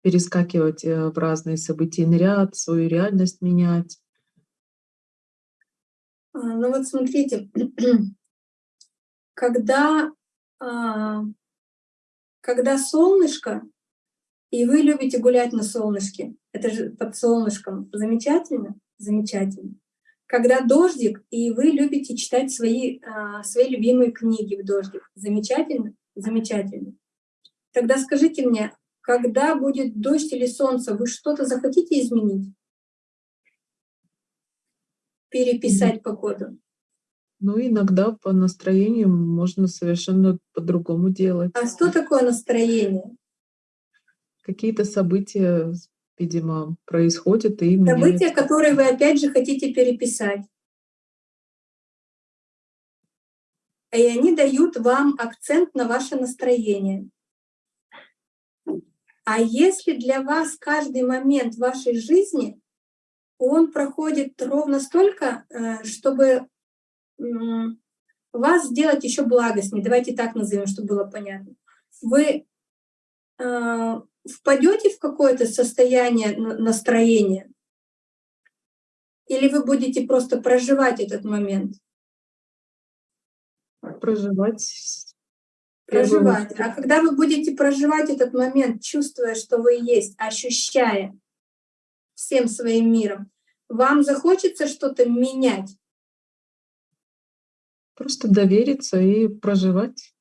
перескакивать, э, в разные событийный ряд, свою реальность менять? А, ну вот смотрите, *clears throat* когда, а, когда солнышко, и вы любите гулять на солнышке, это же под солнышком замечательно? Замечательно. Когда дождик, и вы любите читать свои, а, свои любимые книги в дождик, замечательно? Замечательно. Тогда скажите мне, когда будет дождь или солнце, вы что-то захотите изменить? Переписать погоду? Ну, иногда по настроению можно совершенно по-другому делать. А что такое настроение? Какие-то события, видимо, происходят и События, меняются. которые вы опять же хотите переписать. И они дают вам акцент на ваше настроение. А если для вас каждый момент вашей жизни, он проходит ровно столько, э, чтобы, вас сделать ещё благостнее, давайте так назовём, чтобы было понятно. Вы, а, впадёте в какое-то состояние на настроения? Или вы будете просто проживать этот момент? Проживать Проживать. А когда вы будете проживать этот момент, чувствуя, что вы есть, ощущая всем своим миром, вам захочется что-то менять? Просто довериться и проживать.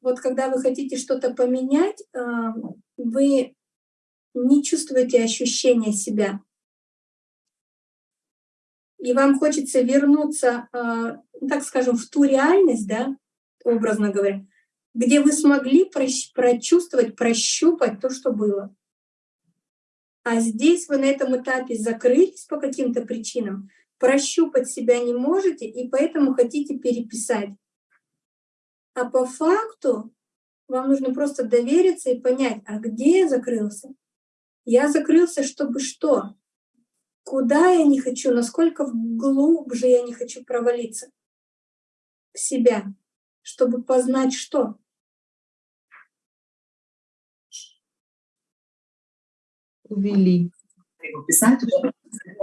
Вот когда вы хотите что-то поменять, а, вы не чувствуете ощущения себя. И вам хочется вернуться, а, ну, так скажем, в ту реальность, да, образно говоря, где вы смогли прочувствовать, прощупать то, что было. А здесь вы на этом этапе закрылись по каким-то причинам, прощупать себя не можете, и поэтому хотите переписать. А по факту вам нужно просто довериться и понять: а где я закрылся? Я закрылся, чтобы что? Куда я не хочу, насколько глубже я не хочу провалиться? В себя, чтобы познать что? Увели. Его писать уже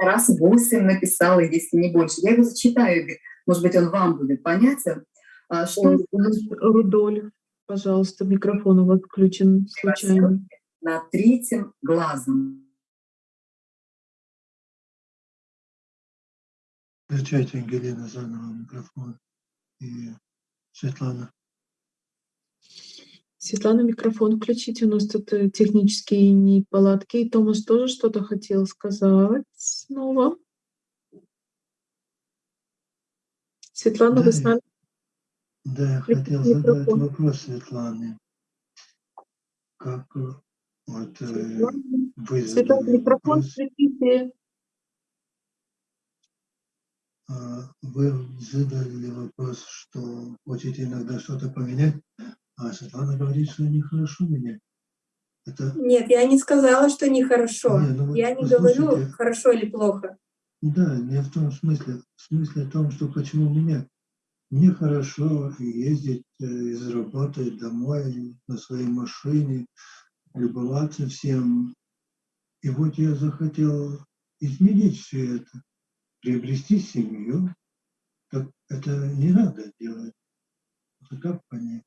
раз 8 написала, если не больше. Я его зачитаю. Может быть, он вам будет понятен. А, что Рудольф, пожалуйста, микрофон у вас включен случайно. над третьим глазом. Включайте, Ангелина, заново микрофон. И Светлана. Светлана, микрофон включите. У нас тут, э, технические неполадки. И Томас тоже что-то хотел сказать снова. Светлана, Да, вы с нами? Да, я хотел задать микрофон. вопрос Светлане. Как, э, вот, э, Светлана, вы Светлана, микрофон вопрос, включите. А, вы задали вопрос, что хотите иногда что-то поменять, а Светлана говорит, что нехорошо менять. Это, Нет, я не сказала, что нехорошо. Не, ну вот я не говорю, хорошо или плохо. да, не в том смысле. В смысле том, что почему мне. Мне хорошо ездить э, из работы домой на своей машине, любоваться всем. И вот я захотел изменить все это, приобрести семью. Так это не надо делать. Это как понять?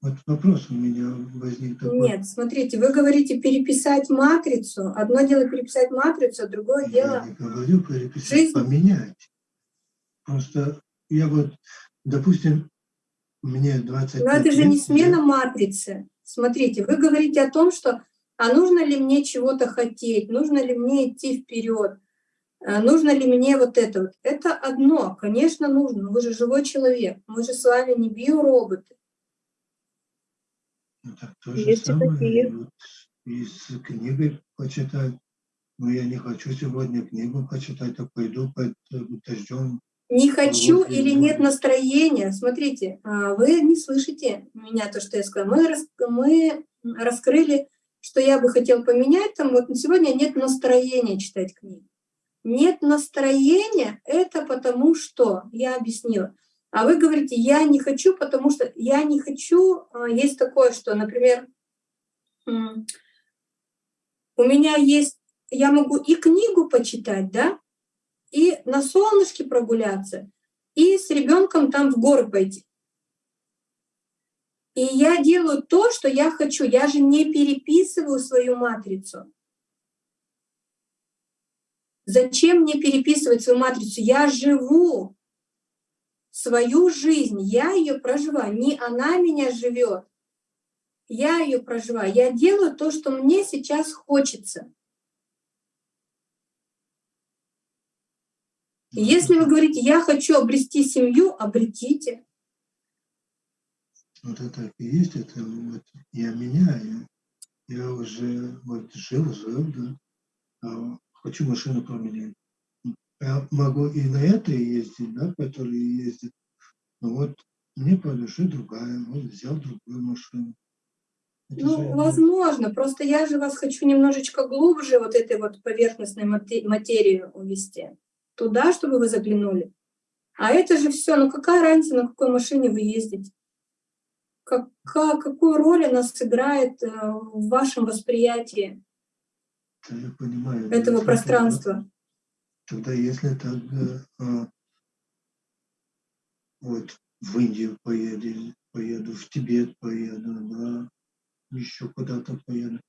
Вот вопрос у меня возник такой. Нет, смотрите, вы говорите переписать матрицу. Одно дело переписать матрицу, а другое Я дело... не говорю переписать, жизнь. поменять. Просто я вот, допустим, мне 25 Но это же лет, не я- смена матрицы. Смотрите, вы говорите о том, что а нужно ли мне чего-то хотеть, нужно ли мне идти вперед, нужно ли мне вот это вот. Это одно, конечно, нужно. но Вы же живой человек, мы же с вами не биороботы. Ну, так то же Есть самое, такие. вот из книги почитать. Но я не хочу сегодня книгу почитать, а пойду под э, дождем. Не хочу вот или нет настроения. Смотрите, а, вы не слышите меня, то, что я сказала. Мы, рас- мы раскрыли, что я бы хотел поменять. Там вот сегодня нет настроения читать книги. Нет настроения, это потому что, я объяснила. А вы говорите, я не хочу, потому что я не хочу. а, Есть такое, что, например, у меня есть, я могу и книгу почитать, да, и на солнышке прогуляться, и с ребенком там в горы пойти. И я делаю то, что я хочу. Я же не переписываю свою матрицу. Зачем мне переписывать свою матрицу? Я живу свою жизнь, я ее проживаю. Не она меня живет, я ее проживаю. Я делаю то, что мне сейчас хочется. Если вы говорите, я хочу обрести семью, обретите. Вот это и есть, это вот я меняю. Я уже вот жил, жил, да. а хочу машину поменять. Я могу и на это ездить, да, которые ездят. Но вот мне по душе другая, вот взял другую машину. Это Ну, возможно, просто я же вас хочу немножечко глубже вот этой вот поверхностной мате- материи увести. Туда, чтобы вы заглянули. А это же все, ну какая разница, на какой машине вы ездите? Кака- какую роль она сыграет э, в вашем восприятии я понимаю. этого пространства? Тогда если так, э, вот в Индию поеду, поеду, в Тибет поеду, да, еще куда-то поеду,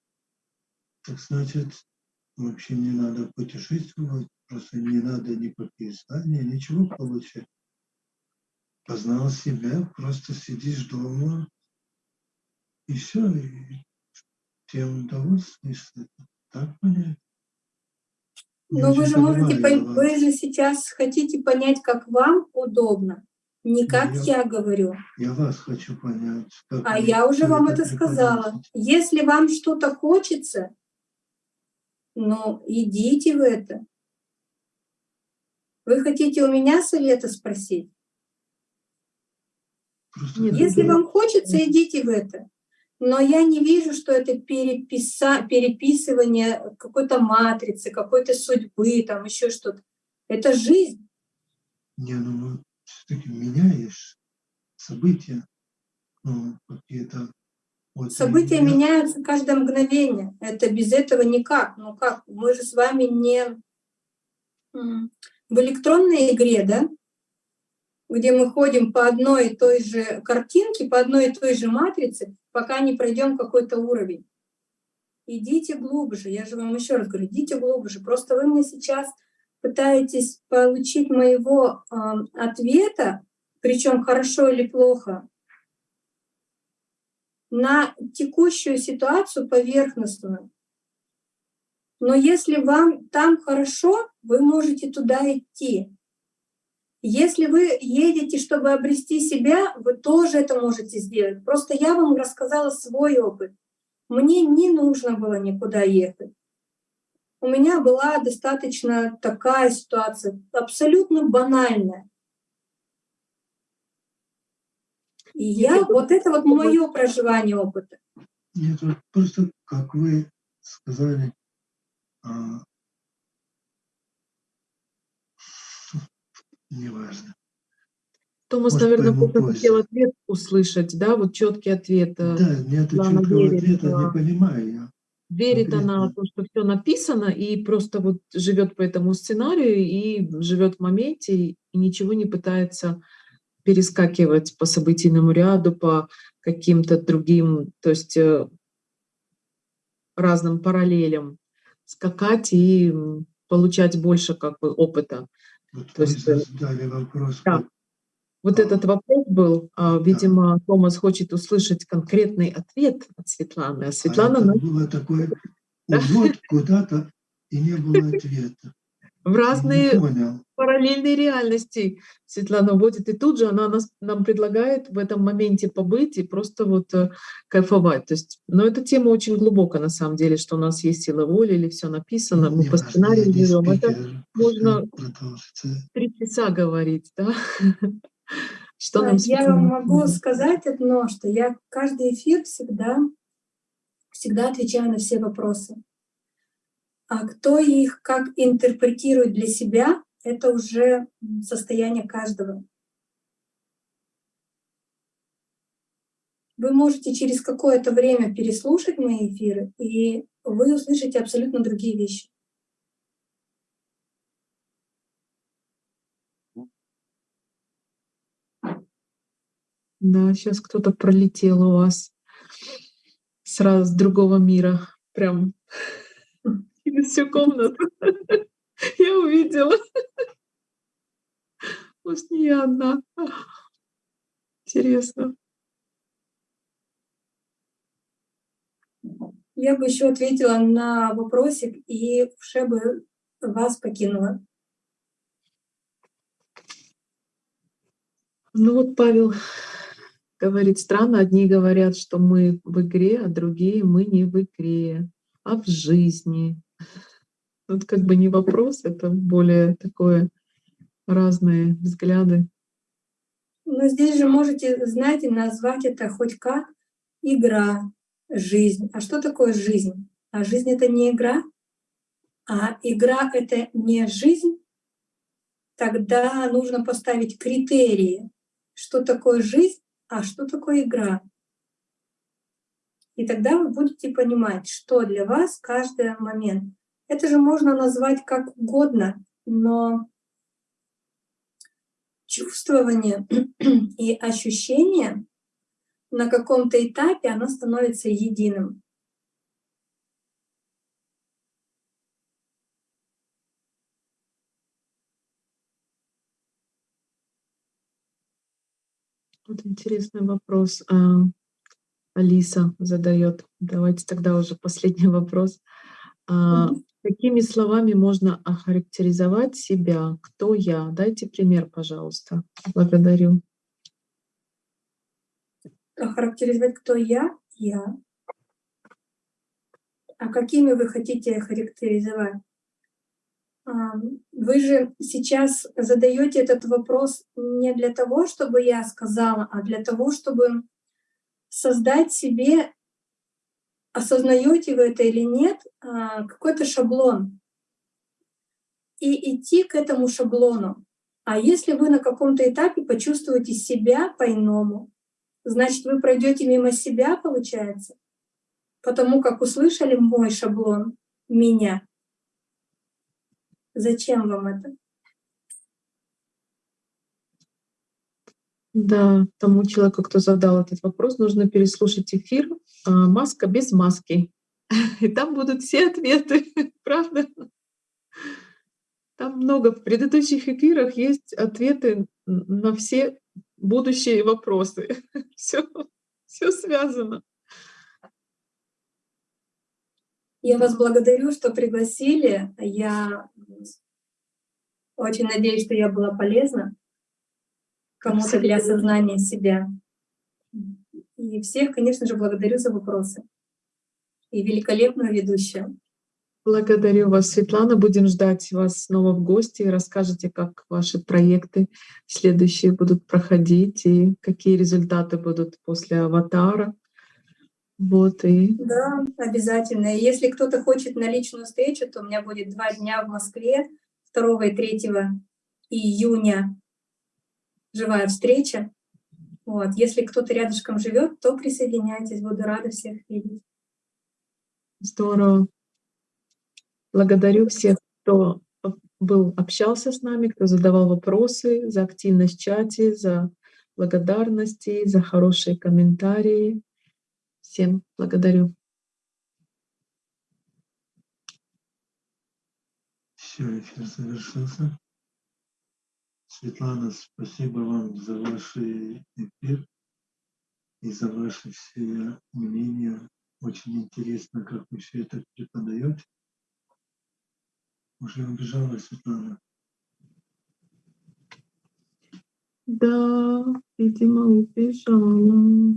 так значит, вообще не надо путешествовать, просто не надо никакие знания, ничего получать. Познал себя, просто сидишь дома, и все, и тем удовольствуешься. Так понять? Но вы очень же можете, вы же сейчас хотите понять, как вам удобно, не как я- я говорю. Я вас хочу понять. А вы я уже вам это сказала. Если вам что-то хочется, ну, идите в это. Вы хотите у меня совета спросить? Просто Если вам хочется, идите в это. Но я не вижу, что это переписа... переписывание какой-то матрицы, какой-то судьбы, там еще что-то. Это жизнь. Не, ну все-таки меняешь события, ну, какие-то. Вот, События я- меняются каждое мгновение. Это без этого никак. Ну как? Мы же с вами не в электронной игре, да? Где мы ходим по одной и той же картинке, по одной и той же матрице, пока не пройдем какой-то уровень. Идите глубже. Я же вам еще раз говорю, идите глубже. Просто вы мне сейчас пытаетесь получить моего э, ответа, причем хорошо или плохо, на текущую ситуацию поверхностную. Но если вам там хорошо, вы можете туда идти. Если вы едете, чтобы обрести себя, вы тоже это можете сделать. Просто я вам рассказала свой опыт. Мне не нужно было никуда ехать. У меня была достаточно такая ситуация, абсолютно банальная. И я, вот это вот мое проживание опыта. Нет, вот просто, как вы сказали, неважно. Томас, Может, наверное, просто хотел ответ услышать, да, вот четкий ответ. э, Да, нет четкого верит, ответа, да. не понимаю я. Верит она в конкретно. то, что все написано, и просто вот живет по этому сценарию, и живет в моменте, и ничего не пытается перескакивать по событийному ряду, по каким-то другим, то есть э, разным параллелям скакать и получать больше как бы опыта. Вот То есть, э, задали вопрос, да. вот, А. этот вопрос был, а, видимо, Томас хочет услышать конкретный ответ от Светланы, а а Светлана это на- было такое *laughs* Да. увод куда-то, и не было ответа. В разные понял. параллельные реальности Светлана вводит, и тут же она нас, нам предлагает в этом моменте побыть и просто вот э, кайфовать. То есть, но эта тема очень глубокая на самом деле, что у нас есть сила воли или все написано, мы по сценарию живем. Это можно три часа говорить, да? *laughs* Что нам Я вам могу сказать одно, что я каждый эфир всегда, всегда отвечаю на все вопросы. А кто их как интерпретирует для себя, это уже состояние каждого. Вы можете через какое-то время переслушать мои эфиры, и вы услышите абсолютно другие вещи. Да, сейчас кто-то пролетел у вас сразу с другого мира, прям через всю комнату. *laughs* Я увидела. Может, не я одна. Интересно. Я бы еще ответила на вопросик и уже бы вас покинула. Ну вот Павел говорит, странно, одни говорят, что мы в игре, а другие мы не в игре, а в жизни. Тут как бы не вопрос, это более такое разные взгляды. Но здесь же можете, знаете, назвать это хоть как игра, жизнь. А что такое жизнь? А жизнь — это не игра, а игра — это не жизнь. Тогда нужно поставить критерии, что такое жизнь, а что такое игра. И тогда вы будете понимать, что для вас каждый момент. Это же можно назвать как угодно, но чувствование *clears throat* и ощущение на каком-то этапе оно становится единым. Вот интересный вопрос. а, Алиса задает. Давайте тогда уже *laughs* последний вопрос. А. Какими словами можно охарактеризовать себя? Кто я? Дайте пример, пожалуйста. Благодарю. Охарактеризовать, кто я? Я. А какими вы хотите охарактеризовать? А, Вы же сейчас задаете этот вопрос не для того, чтобы я сказала, а для того, чтобы создать себе, осознаете вы это или нет, а, какой-то шаблон и идти к этому шаблону. А если вы на каком-то этапе почувствуете себя по-иному, значит, вы пройдете мимо себя, получается, потому как услышали мой шаблон, меня. Зачем вам это? Да, тому человеку, кто задал этот вопрос, нужно переслушать эфир а, «Маска без маски». *laughs* И там будут все ответы, *laughs* правда? Там много в предыдущих эфирах есть ответы на все будущие вопросы. *laughs* Все, все связано. Я вас благодарю, что пригласили. Я очень надеюсь, что я была полезна кому-то для осознания себя. И всех, конечно же, благодарю за вопросы. И великолепную ведущую. Благодарю вас, Светлана. Будем ждать вас снова в гости. Расскажите, как ваши проекты следующие будут проходить и какие результаты будут после аватара. Вот и Да, обязательно. И если кто-то хочет на личную встречу, то у меня будет два дня в Москве, 2 и 3 июня живая встреча. Вот. Если кто-то рядышком живет, то присоединяйтесь, буду рада всех видеть. здорово. Благодарю всех, кто был, общался с нами, кто задавал вопросы, за активность в чате, за благодарности, за хорошие комментарии. Всем благодарю. Все, эфир завершился. Светлана, спасибо вам за ваш эфир и за ваши все мнения. Очень интересно, как вы все это преподаете. Уже убежала Светлана. Да, видимо, убежала.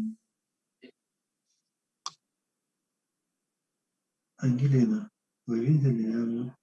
Ангелина, вы видели? Я